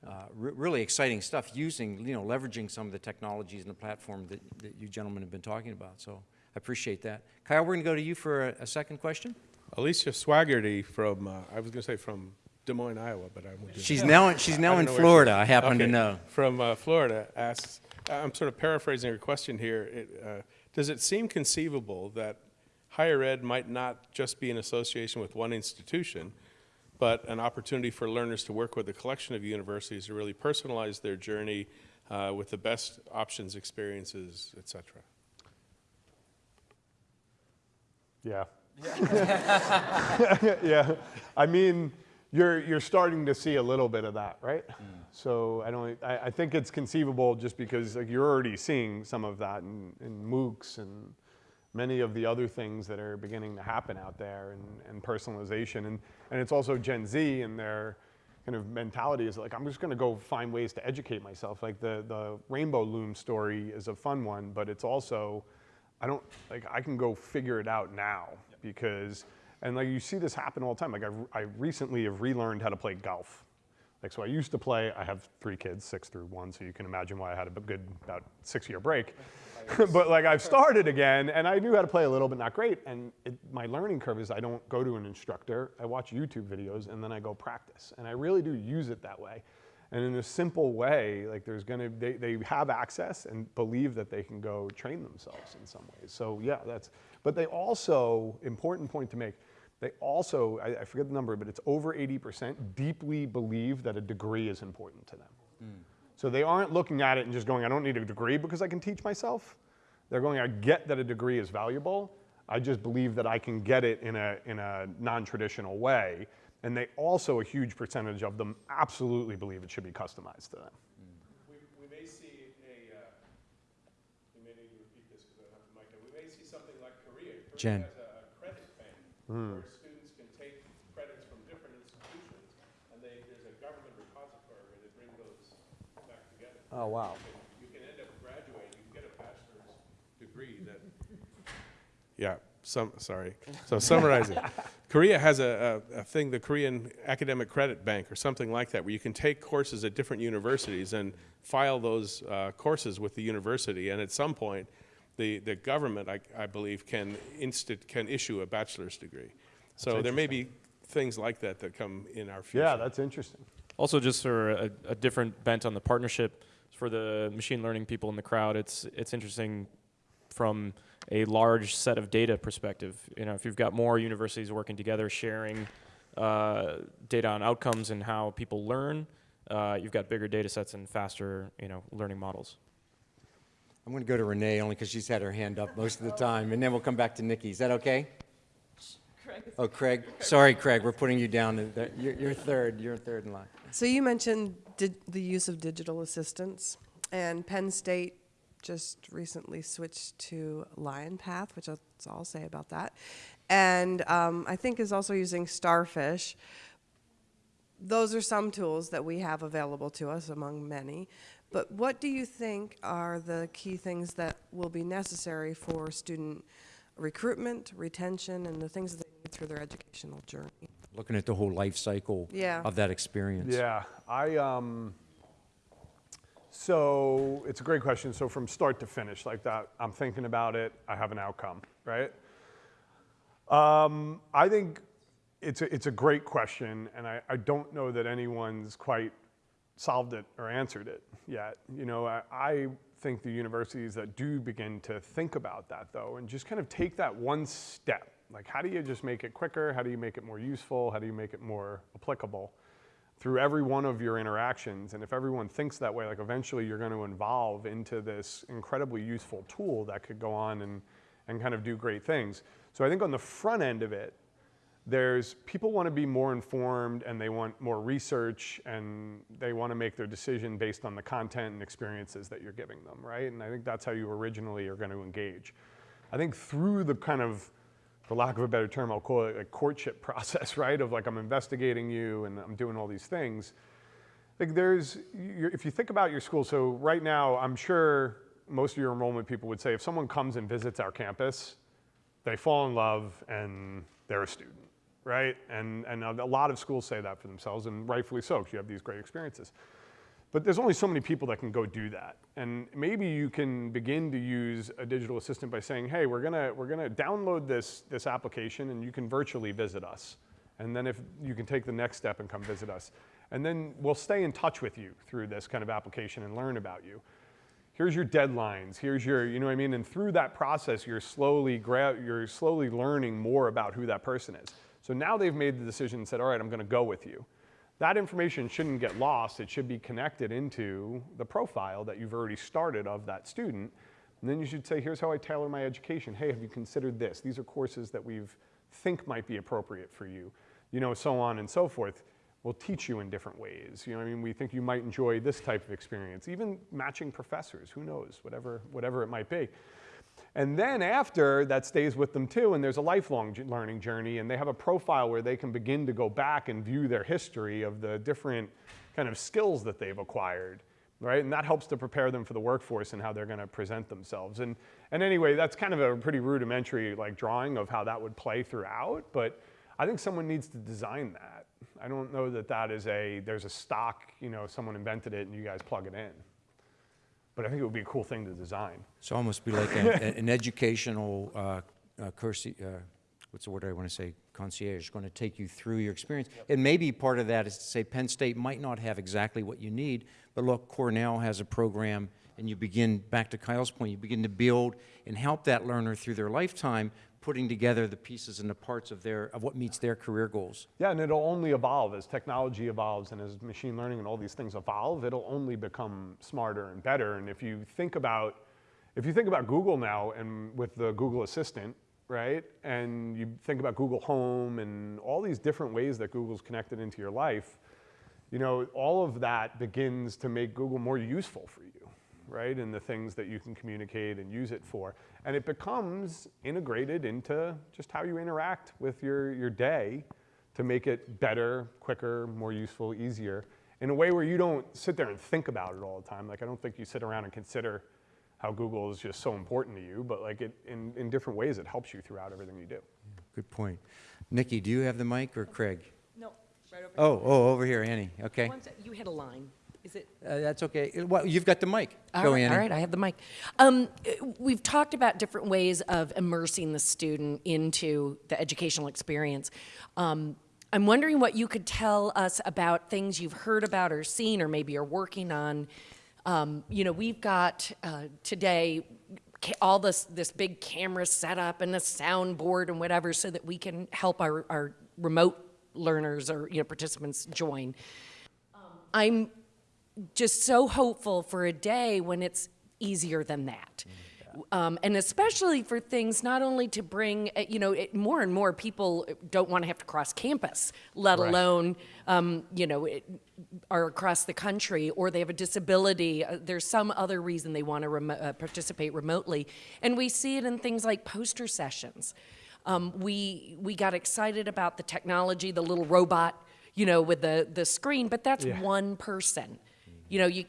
Uh, re- really exciting stuff using, you know, leveraging some of the technologies and the platform that, that you gentlemen have been talking about. So I appreciate that. Kyle, we're going to go to you for a, a second question. Alicia Swaggerty from, uh, I was going to say from Des Moines, Iowa, but I won't do She's that. now she's now in know where she- Florida. I happen to know. From uh, Florida asks, I'm sort of paraphrasing her question here. It, uh, does it seem conceivable that higher ed might not just be an association with one institution, but an opportunity for learners to work with a collection of universities to really personalize their journey uh, with the best options, experiences, et cetera? Yeah, yeah, I mean, you're, you're starting to see a little bit of that, right? Mm. So I don't, I, I think it's conceivable just because like, you're already seeing some of that in, in MOOCs and many of the other things that are beginning to happen out there and, and personalization. And, and it's also Gen Z and their kind of mentality is like, I'm just gonna go find ways to educate myself. Like the, the Rainbow Loom story is a fun one, but it's also, I don't, like I can go figure it out now because, and like you see this happen all the time. Like I, I recently have relearned how to play golf. Like, so I used to play, I have three kids, six through one, so you can imagine why I had a good, about six year break. but like I've started again and I knew how to play a little, but not great. And it, my learning curve is I don't go to an instructor, I watch YouTube videos and then I go practice. And I really do use it that way. And in a simple way, like there's gonna, they, they have access and believe that they can go train themselves in some ways. So yeah, that's, but they also, important point to make, they also, I, I forget the number, but it's over 80% deeply believe that a degree is important to them. Mm. So they aren't looking at it and just going, I don't need a degree because I can teach myself. They're going, I get that a degree is valuable. I just believe that I can get it in a, in a non-traditional way. And they also, a huge percentage of them absolutely believe it should be customized to them. We, we may see a, uh, you may need to repeat this because I don't have the mic, we may see something like Korea. Korea Jen. has a a credit bank where students can take credits from different institutions, and they, there's a government repository where they bring those back together. Oh, wow. You can end up graduating, you can get a bachelor's degree that. Yeah, some, sorry. So summarizing, Korea has a, a, a thing, the Korean Academic Credit Bank or something like that, where you can take courses at different universities and file those uh, courses with the university, and at some point, the, the government, I, I believe, can instit, can issue a bachelor's degree. So there may be things like that that come in our future. Yeah, that's interesting. Also, just for a, a different bent on the partnership for the machine learning people in the crowd, it's it's interesting from a large set of data perspective. You know, if you've got more universities working together, sharing uh, data on outcomes and how people learn, uh, you've got bigger data sets and faster, you know, learning models. I'm going to go to Renee only because she's had her hand up most of the time, and then we'll come back to Nikki. Is that okay? Oh, Craig. Sorry, Craig. We're putting you down. You're, you're third. You're third in line. So you mentioned di- the use of digital assistants, and Penn State just recently switched to LionPATH, which that's all I'll say about that, and um, I think is also using Starfish. Those are some tools that we have available to us among many. But what do you think are the key things that will be necessary for student recruitment, retention, and the things that they need through their educational journey? Looking at the whole life cycle Yeah. of that experience. Yeah, I, um, so it's a great question. So from start to finish, like that, I'm thinking about it, I have an outcome, right? Um, I think it's a, it's a great question, and I, I don't know that anyone's quite solved it or answered it yet. You know, I, I think the universities that do begin to think about that though, and just kind of take that one step, like how do you just make it quicker? How do you make it more useful? How do you make it more applicable? Through every one of your interactions. And if everyone thinks that way, like eventually you're going to evolve into this incredibly useful tool that could go on and, and kind of do great things. So I think on the front end of it, there's people want to be more informed and they want more research and they want to make their decision based on the content and experiences that you're giving them, right? And I think that's how you originally are going to engage. I think through the kind of for lack of a better term, I'll call it a courtship process, right? Of like, I'm investigating you and I'm doing all these things. Like there's, if you think about your school, so right now, I'm sure most of your enrollment people would say if someone comes and visits our campus, they fall in love and they're a student, right? And, and a lot of schools say that for themselves, and rightfully so, because you have these great experiences. But there's only so many people that can go do that. And maybe you can begin to use a digital assistant by saying, hey, we're gonna, we're gonna download this, this application and you can virtually visit us. And then if you can take the next step and come visit us. And then we'll stay in touch with you through this kind of application and learn about you. Here's your deadlines, here's your, you know what I mean? And through that process, you're slowly, you're slowly learning more about who that person is. So now they've made the decision and said, all right, I'm gonna go with you that information shouldn't get lost. It should be connected into the profile that you've already started of that student. And then you should say, here's how I tailor my education. Hey, have you considered this? These are courses that we've think might be appropriate for you, you know, so on and so forth. We'll teach you in different ways. You know, I mean, we think you might enjoy this type of experience. Even matching professors, who knows, whatever, whatever it might be. And then after, that stays with them too, and there's a lifelong learning journey, and they have a profile where they can begin to go back and view their history of the different kind of skills that they've acquired, right? And that helps to prepare them for the workforce and how they're going to present themselves. And, and anyway, that's kind of a pretty rudimentary like drawing of how that would play throughout, but I think someone needs to design that. I don't know that that is a, there's a stock, you know, someone invented it and you guys plug it in. But I think it would be a cool thing to design. So almost be like an, an educational, uh, uh, cursi- uh, what's the word I want to say, concierge, going to take you through your experience. And maybe part of that is to say Penn State might not have exactly what you need, but look, Cornell has a program, and you begin, back to Kyle's point, you begin to build and help that learner through their lifetime, putting together the pieces and the parts of their, of what meets their career goals. Yeah, and it'll only evolve as technology evolves and as machine learning and all these things evolve, it'll only become smarter and better. And if you think about, if you think about Google now and with the Google Assistant, right? And you think about Google Home and all these different ways that Google's connected into your life, you know, all of that begins to make Google more useful for you, right? And the things that you can communicate and use it for. And it becomes integrated into just how you interact with your, your day to make it better, quicker, more useful, easier, in a way where you don't sit there and think about it all the time. Like, I don't think you sit around and consider how Google is just so important to you, but like it, in, in different ways, it helps you throughout everything you do. Good point. Nikki, do you have the mic, or Craig? No, right over Oh, oh, over here, Annie, okay. One sec- You had a line. Is it? Uh, That's okay. Well, you've got the mic. All Go, right, Annie. all right, I have the mic. Um, uh, we've talked about different ways of immersing the student into the educational experience. Um, I'm wondering what you could tell us about things you've heard about or seen or maybe are working on. Um, you know, we've got uh, today all this this big camera setup and a soundboard and whatever so that we can help our, our remote learners or you know participants join. I'm just so hopeful for a day when it's easier than that. Um, and especially for things not only to bring, uh, you know, it, more and more people don't want to have to cross campus, let Right. alone, um, you know, it, are across the country or they have a disability. Uh, there's some other reason they want to remo- uh, participate remotely. And we see it in things like poster sessions. Um, we, we got excited about the technology, the little robot, you know, with the, the screen, but that's Yeah. one person. You know, you,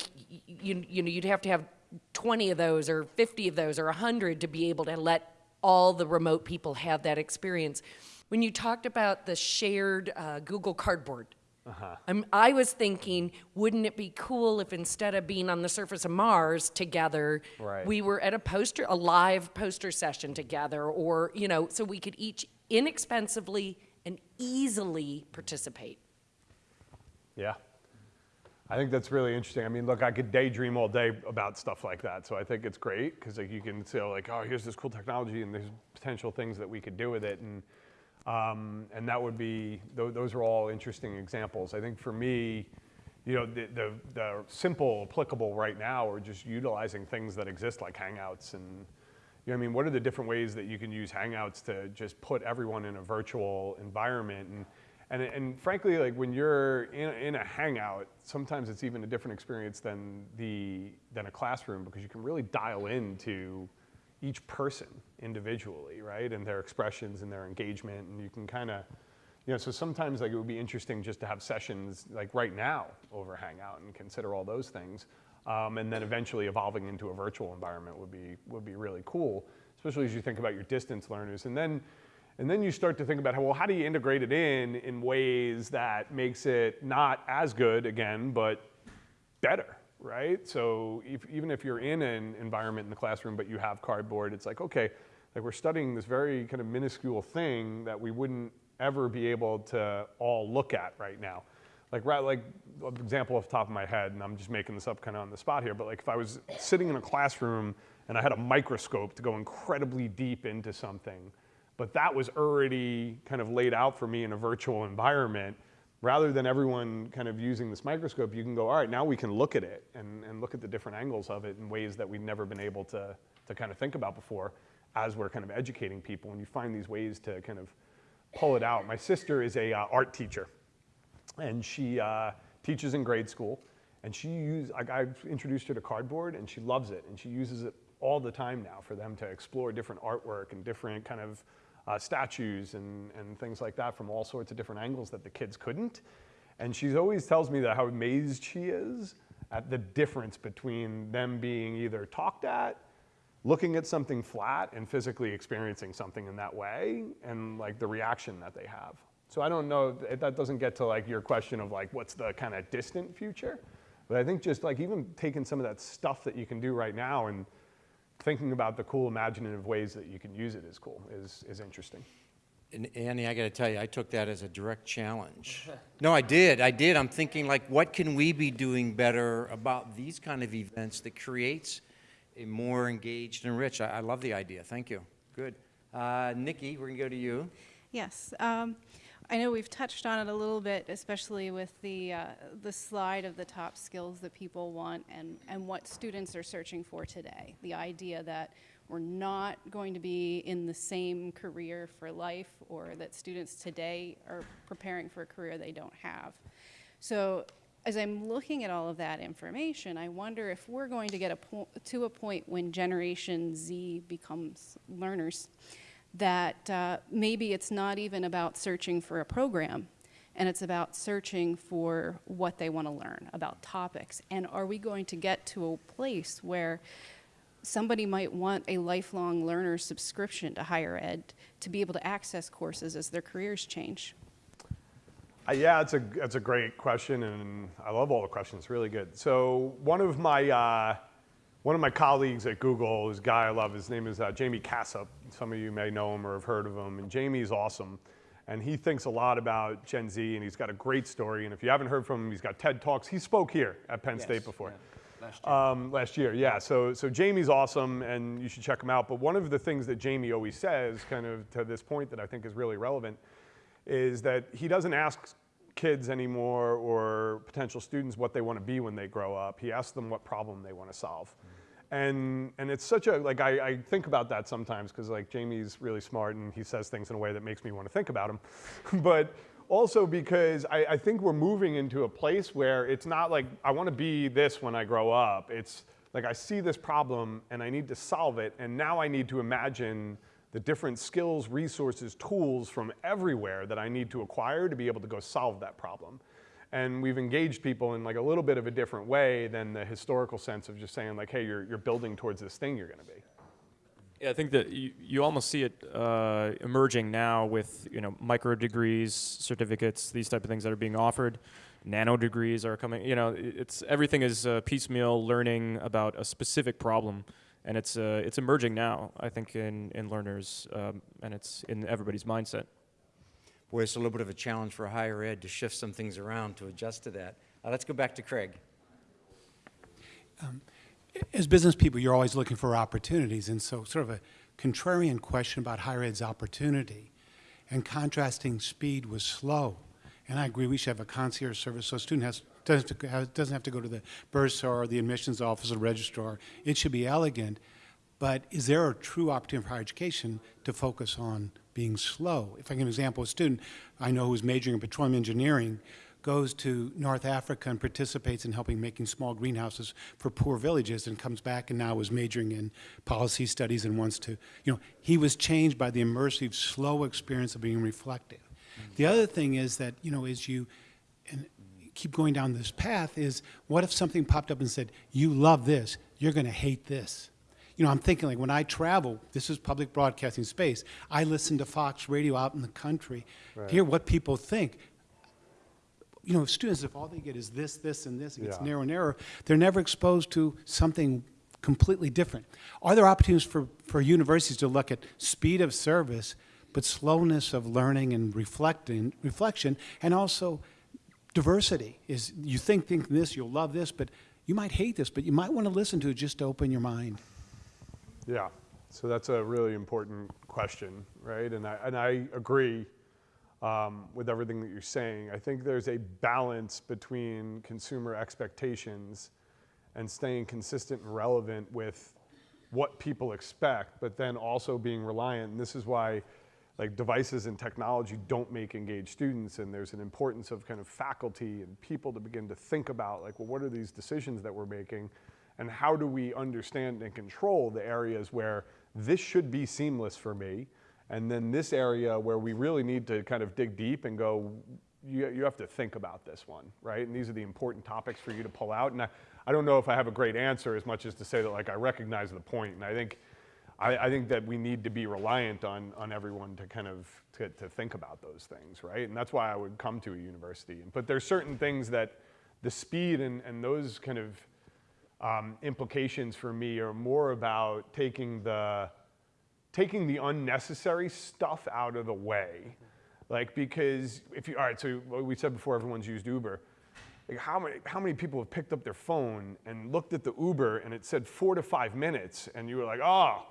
you, you know, you'd have to have 20 of those or 50 of those or 100 to be able to let all the remote people have that experience. When you talked about the shared uh, Google Cardboard, I'm, I was thinking, wouldn't it be cool if instead of being on the surface of Mars together, Right. we were at a poster, a live poster session together, or you know, so we could each inexpensively and easily participate. Yeah. I think that's really interesting. I mean, look, I could daydream all day about stuff like that. So I think it's great because like you can say like, oh, here's this cool technology and there's potential things that we could do with it. And, um, and that would be, tho- those are all interesting examples. I think for me, you know, the, the, the simple applicable right now are just utilizing things that exist like Hangouts and, you know, I mean, what are the different ways that you can use Hangouts to just put everyone in a virtual environment? And, and, and frankly, like when you're in, in a Hangout, sometimes it's even a different experience than, the, than a classroom because you can really dial into each person individually, right? And their expressions and their engagement. And you can kind of, you know, so sometimes like it would be interesting just to have sessions like right now over Hangout and consider all those things. Um, and then eventually evolving into a virtual environment would be, would be really cool, especially as you think about your distance learners. And then, and then you start to think about, how, well, how do you integrate it in in ways that makes it not as good again, but better, right? So if, even if you're in an environment in the classroom, but you have cardboard, it's like, okay, like we're studying this very kind of minuscule thing that we wouldn't ever be able to all look at right now. Like, right, like example off the top of my head, and I'm just making this up kind of on the spot here, but like if I was sitting in a classroom and I had a microscope to go incredibly deep into something, but that was already kind of laid out for me in a virtual environment, rather than everyone kind of using this microscope, you can go, all right, now we can look at it and, and look at the different angles of it in ways that we've never been able to, to kind of think about before as we're kind of educating people. And you find these ways to kind of pull it out. My sister is a uh, art teacher, and she uh, teaches in grade school. And she use like I've introduced her to cardboard, and she loves it, and she uses it all the time now for them to explore different artwork and different kind of uh, statues and, and things like that from all sorts of different angles that the kids couldn't. And she always tells me that how amazed she is at the difference between them being either talked at, looking at something flat, and physically experiencing something in that way, and like the reaction that they have. So I don't know, that doesn't get to like your question of like what's the kind of distant future, but I think just like even taking some of that stuff that you can do right now and thinking about the cool imaginative ways that you can use it is cool, is, is interesting. And Annie, I got to tell you, I took that as a direct challenge. No, I did. I did. I'm thinking like, what can we be doing better about these kind of events that creates a more engaged and rich? I, I love the idea. Thank you. Good. Uh, Nikki, we're gonna go to you. Yes. Um, I know we've touched on it a little bit, especially with the, uh, the slide of the top skills that people want and, and what students are searching for today. The idea that we're not going to be in the same career for life or that students today are preparing for a career they don't have. So as I'm looking at all of that information, I wonder if we're going to get a to a point when Generation Z becomes learners that uh, maybe it's not even about searching for a program and it's about searching for what they want to learn about topics. And are we going to get to a place where somebody might want a lifelong learner subscription to higher ed to be able to access courses as their careers change? Uh, yeah, it's a, it's a great question, and I love all the questions. Really good. So one of my uh, one of my colleagues at Google is a guy I love. His name is uh, Jaime Casap. Some of you may know him or have heard of him. And Jaime's awesome, and he thinks a lot about Gen Z, and he's got a great story. And if you haven't heard from him, he's got TED talks. He spoke here at Penn State before. Last year. Um, last year, yeah. So, so Jaime's awesome, and you should check him out. But one of the things that Jamie always says, kind of to this point, that I think is really relevant, is that he doesn't ask kids anymore or potential students what they want to be when they grow up. He asks them what problem they want to solve. And, and it's such a, like, I, I think about that sometimes because, like, Jaime's really smart and he says things in a way that makes me want to think about him. but also because I, I think we're moving into a place where it's not like I want to be this when I grow up. It's like I see this problem and I need to solve it, and now I need to imagine the different skills, resources, tools from everywhere that I need to acquire to be able to go solve that problem. And we've engaged people in like a little bit of a different way than the historical sense of just saying like, hey, you're, you're building towards this thing you're going to be. Yeah, I think that you, you almost see it uh, emerging now with you know micro degrees, certificates, these type of things that are being offered. Nano degrees are coming. You know, it's everything is uh, piecemeal learning about a specific problem, and it's uh, it's emerging now. I think in in learners, um, and it's in everybody's mindset. Boy, it's a little bit of a challenge for a higher ed to shift some things around to adjust to that. Uh, let's go back to Craig. as business people, you're always looking for opportunities, and so sort of a contrarian question about higher ed's opportunity and contrasting speed with slow. And I agree we should have a concierge service so a student has, doesn't, have to, doesn't have to go to the bursar or the admissions office or registrar. It should be elegant. But is there a true opportunity for higher education to focus on being slow? If I give an example, a student I know who's majoring in petroleum engineering goes to North Africa and participates in helping making small greenhouses for poor villages and comes back and now is majoring in policy studies and wants to, you know, he was changed by the immersive, slow experience of being reflective. The other thing is that, you know, as you keep going down this path is what if something popped up and said, you love this, you're going to hate this? You know, I'm thinking like when I travel, this is public broadcasting space, I listen to Fox radio out in the country, hear what people think you know, students, if all they get is this, this, and this, it gets Yeah. narrow and narrower, they're never exposed to something completely different. Are there opportunities for, for universities to look at speed of service, but slowness of learning and reflecting, reflection, and also diversity? Is you think, think this, you'll love this, but you might hate this, but you might want to listen to it just to open your mind. Yeah, so that's a really important question, right? And I, and I agree um, with everything that you're saying. I think there's a balance between consumer expectations and staying consistent and relevant with what people expect, but then also being reliant. And this is why like devices and technology don't make engaged students and there's an importance of kind of faculty and people to begin to think about like well what are these decisions that we're making and how do we understand and control the areas where this should be seamless for me and then this area where we really need to kind of dig deep and go you, you have to think about this one right and these are the important topics for you to pull out and I, I don't know if I have a great answer as much as to say that like I recognize the point and I think I, I think that we need to be reliant on, on everyone to kind of to, to think about those things, right? And that's why I would come to a university. But there's certain things that the speed and, and those kind of um, implications for me are more about taking the taking the unnecessary stuff out of the way. Like because if you all right, so we said before everyone's used Uber. Like how many how many people have picked up their phone and looked at the Uber and it said four to five minutes and you were like, oh,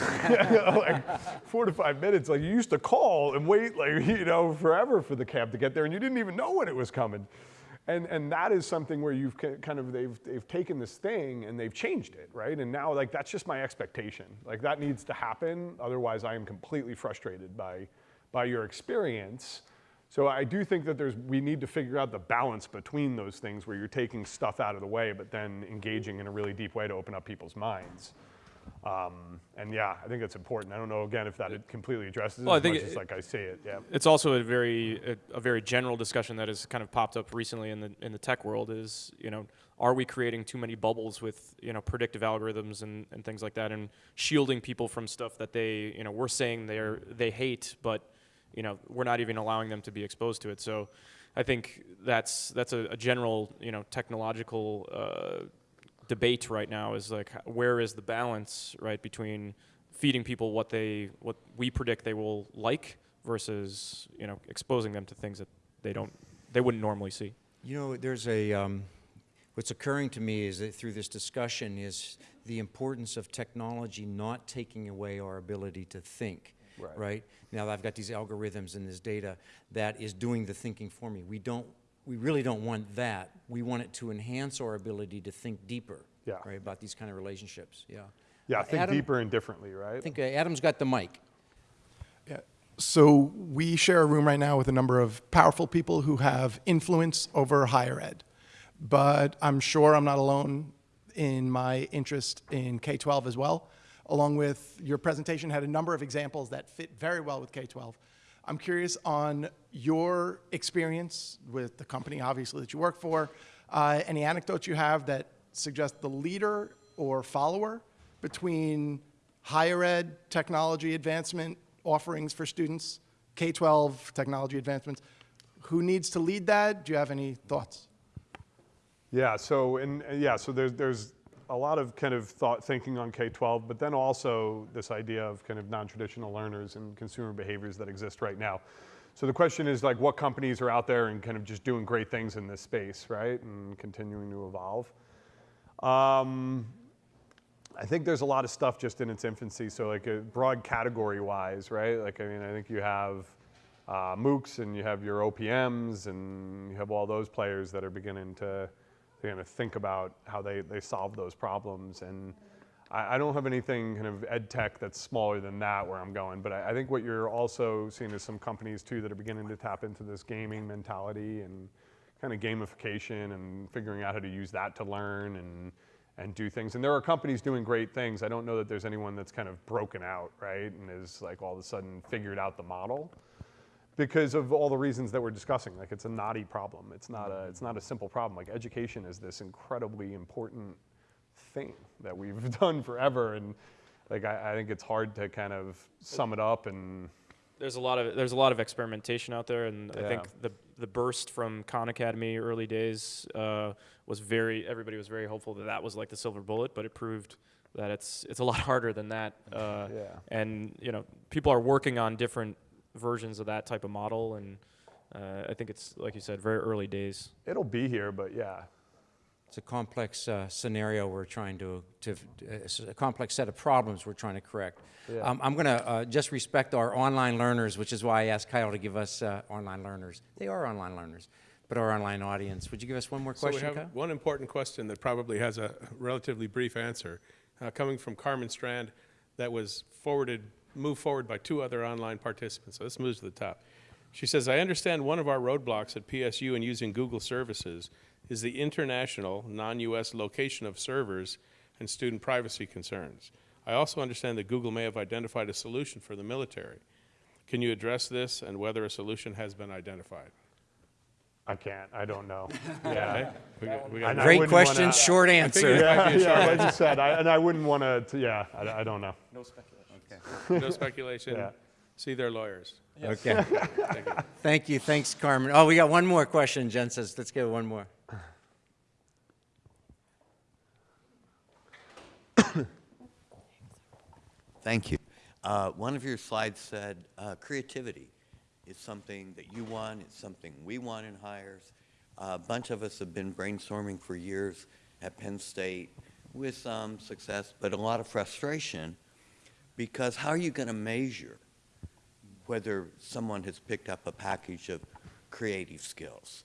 like four to five minutes. Like you used to call and wait like you know forever for the cab to get there and you didn't even know when it was coming. And, and that is something where you've kind of, they've, they've taken this thing and they've changed it, right? And now like that's just my expectation. Like that needs to happen. Otherwise I am completely frustrated by, by your experience. So I do think that there's, we need to figure out the balance between those things where you're taking stuff out of the way, but then engaging in a really deep way to open up people's minds. Um, and yeah, I think that's important. I don't know again if that it completely addresses it Well, I think it- like I say it. Yeah. It's also a very a, a very general discussion that has kind of popped up recently in the in the tech world. Is you know, are we creating too many bubbles with you know predictive algorithms and, and things like that, and shielding people from stuff that they you know we're saying they're they hate, but you know we're not even allowing them to be exposed to it. So, I think that's that's a, a general you know technological. Uh, debate right now is like where is the balance right between feeding people what they what we predict they will like versus you know exposing them to things that they don't they wouldn't normally see You know, there's a, um, what's occurring to me is that through this discussion is the importance of technology not taking away our ability to think. Right. Now that I've got these algorithms and this data that is doing the thinking for me. We don't, we really don't want that. We want it to enhance our ability to think deeper. Yeah. Right, about these kind of relationships, yeah. Yeah, Uh, think Adam- deeper and differently, right? I think uh, Adam's got the mic. Yeah. So we share a room right now with a number of powerful people who have influence over higher ed. But I'm sure I'm not alone in my interest in K-12 as well. Along with your presentation had a number of examples that fit very well with K-12. I'm curious on your experience with the company, obviously, that you work for. Uh, any anecdotes you have that suggest the leader or follower between higher ed technology advancement offerings for students, K-12 technology advancements. Who needs to lead that? Do you have any thoughts? Yeah, so and yeah, so there's there's a lot of kind of thought thinking on K-12, but then also this idea of kind of non-traditional learners and consumer behaviors that exist right now. So the question is like what companies are out there and kind of just doing great things in this space, right? And continuing to evolve. Um, I think there's a lot of stuff just in its infancy. So like a broad category wise, right? Like I mean, I think you have uh, MOOCs and you have your OPMs and you have all those players that are beginning to, to kind of think about how they, they solve those problems. And I, I don't have anything kind of ed tech that's smaller than that where I'm going. But I, I think what you're also seeing is some companies too that are beginning to tap into this gaming mentality and kind of gamification and figuring out how to use that to learn and and do things. And there are companies doing great things. I don't know that there's anyone that's kind of broken out, right, and is like all of a sudden figured out the model because of all the reasons that we're discussing. Like it's a knotty problem. It's not a it's not a simple problem. Like education is this incredibly important thing that we've done forever, and like I, I think it's hard to kind of sum it up and there's a lot of there's a lot of experimentation out there and i think the the burst from khan academy early days uh, was very everybody was very hopeful that that was like the silver bullet but it proved that it's it's a lot harder than that uh, Yeah. and you know people are working on different versions of that type of model and uh, i think it's like you said very early days it'll be here. But yeah, It's a complex uh, scenario we're trying to, to uh, it's a complex set of problems we're trying to correct. Yeah. Um, I'm going to uh, just respect our online learners, which is why I asked Kyle to give us uh, online learners. They are online learners, but our online audience. Would you give us one more So we question, have Kyle? one important question that probably has a relatively brief answer, uh, coming from Carmen Strand, that was forwarded moved forward by two other online participants. So this moves to the top. She says, I understand one of our roadblocks at PSU in using Google services is the international, non-US location of servers and student privacy concerns. I also understand that Google may have identified a solution for the military. Can you address this and whether a solution has been identified? I can't, I don't know. Yeah. We we got- Great question, wanna- short answer. it might be a Yeah, short like I said, I, and I wouldn't want to, yeah, I, I don't know. No speculation. No speculation. Yeah. See their lawyers. Okay. Thank you. Thank you. Thanks, Carmen. Oh, we got one more question, Jen says. Let's get one more. Thank you. Uh, One of your slides said uh, creativity is something that you want, it's something we want in hires. A bunch of us have been brainstorming for years at Penn State with some success, but a lot of frustration because how are you going to measure whether someone has picked up a package of creative skills?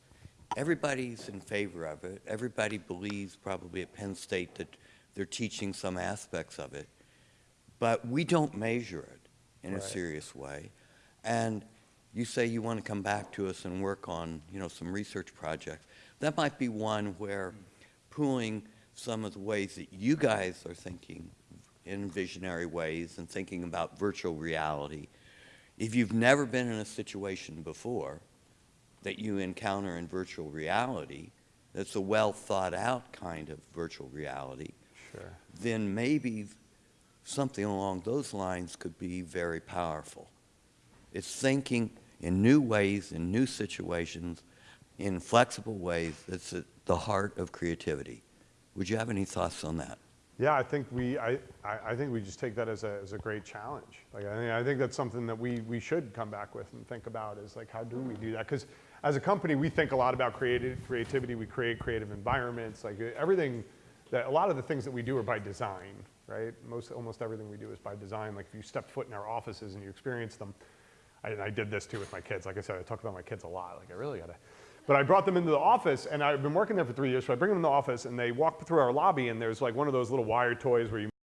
Everybody's in favor of it. Everybody believes probably at Penn State that they're teaching some aspects of it but we don't measure it in a serious way. And you say you want to come back to us and work on, you know, some research projects. That might be one where pooling some of the ways that you guys are thinking in visionary ways and thinking about virtual reality. If you've never been in a situation before that you encounter in virtual reality, that's a well thought out kind of virtual reality, Sure. then maybe something along those lines could be very powerful. It's thinking in new ways, in new situations, in flexible ways that's at the heart of creativity. Would you have any thoughts on that? Yeah, I think we, I, I think we just take that as a, as a great challenge. Like, I think, I think that's something that we, we should come back with and think about is like, how do we do that? Because as a company, we think a lot about creative, creativity. We create creative environments. Like everything, that a lot of the things that we do are by design, right? Most, almost everything we do is by design. Like if you step foot in our offices and you experience them, I, and I did this too with my kids. Like I said, I talk about my kids a lot. Like I really gotta. But I brought them into the office, and I've been working there for three years. So I bring them in the office, and they walk through our lobby, and there's like one of those little wire toys where you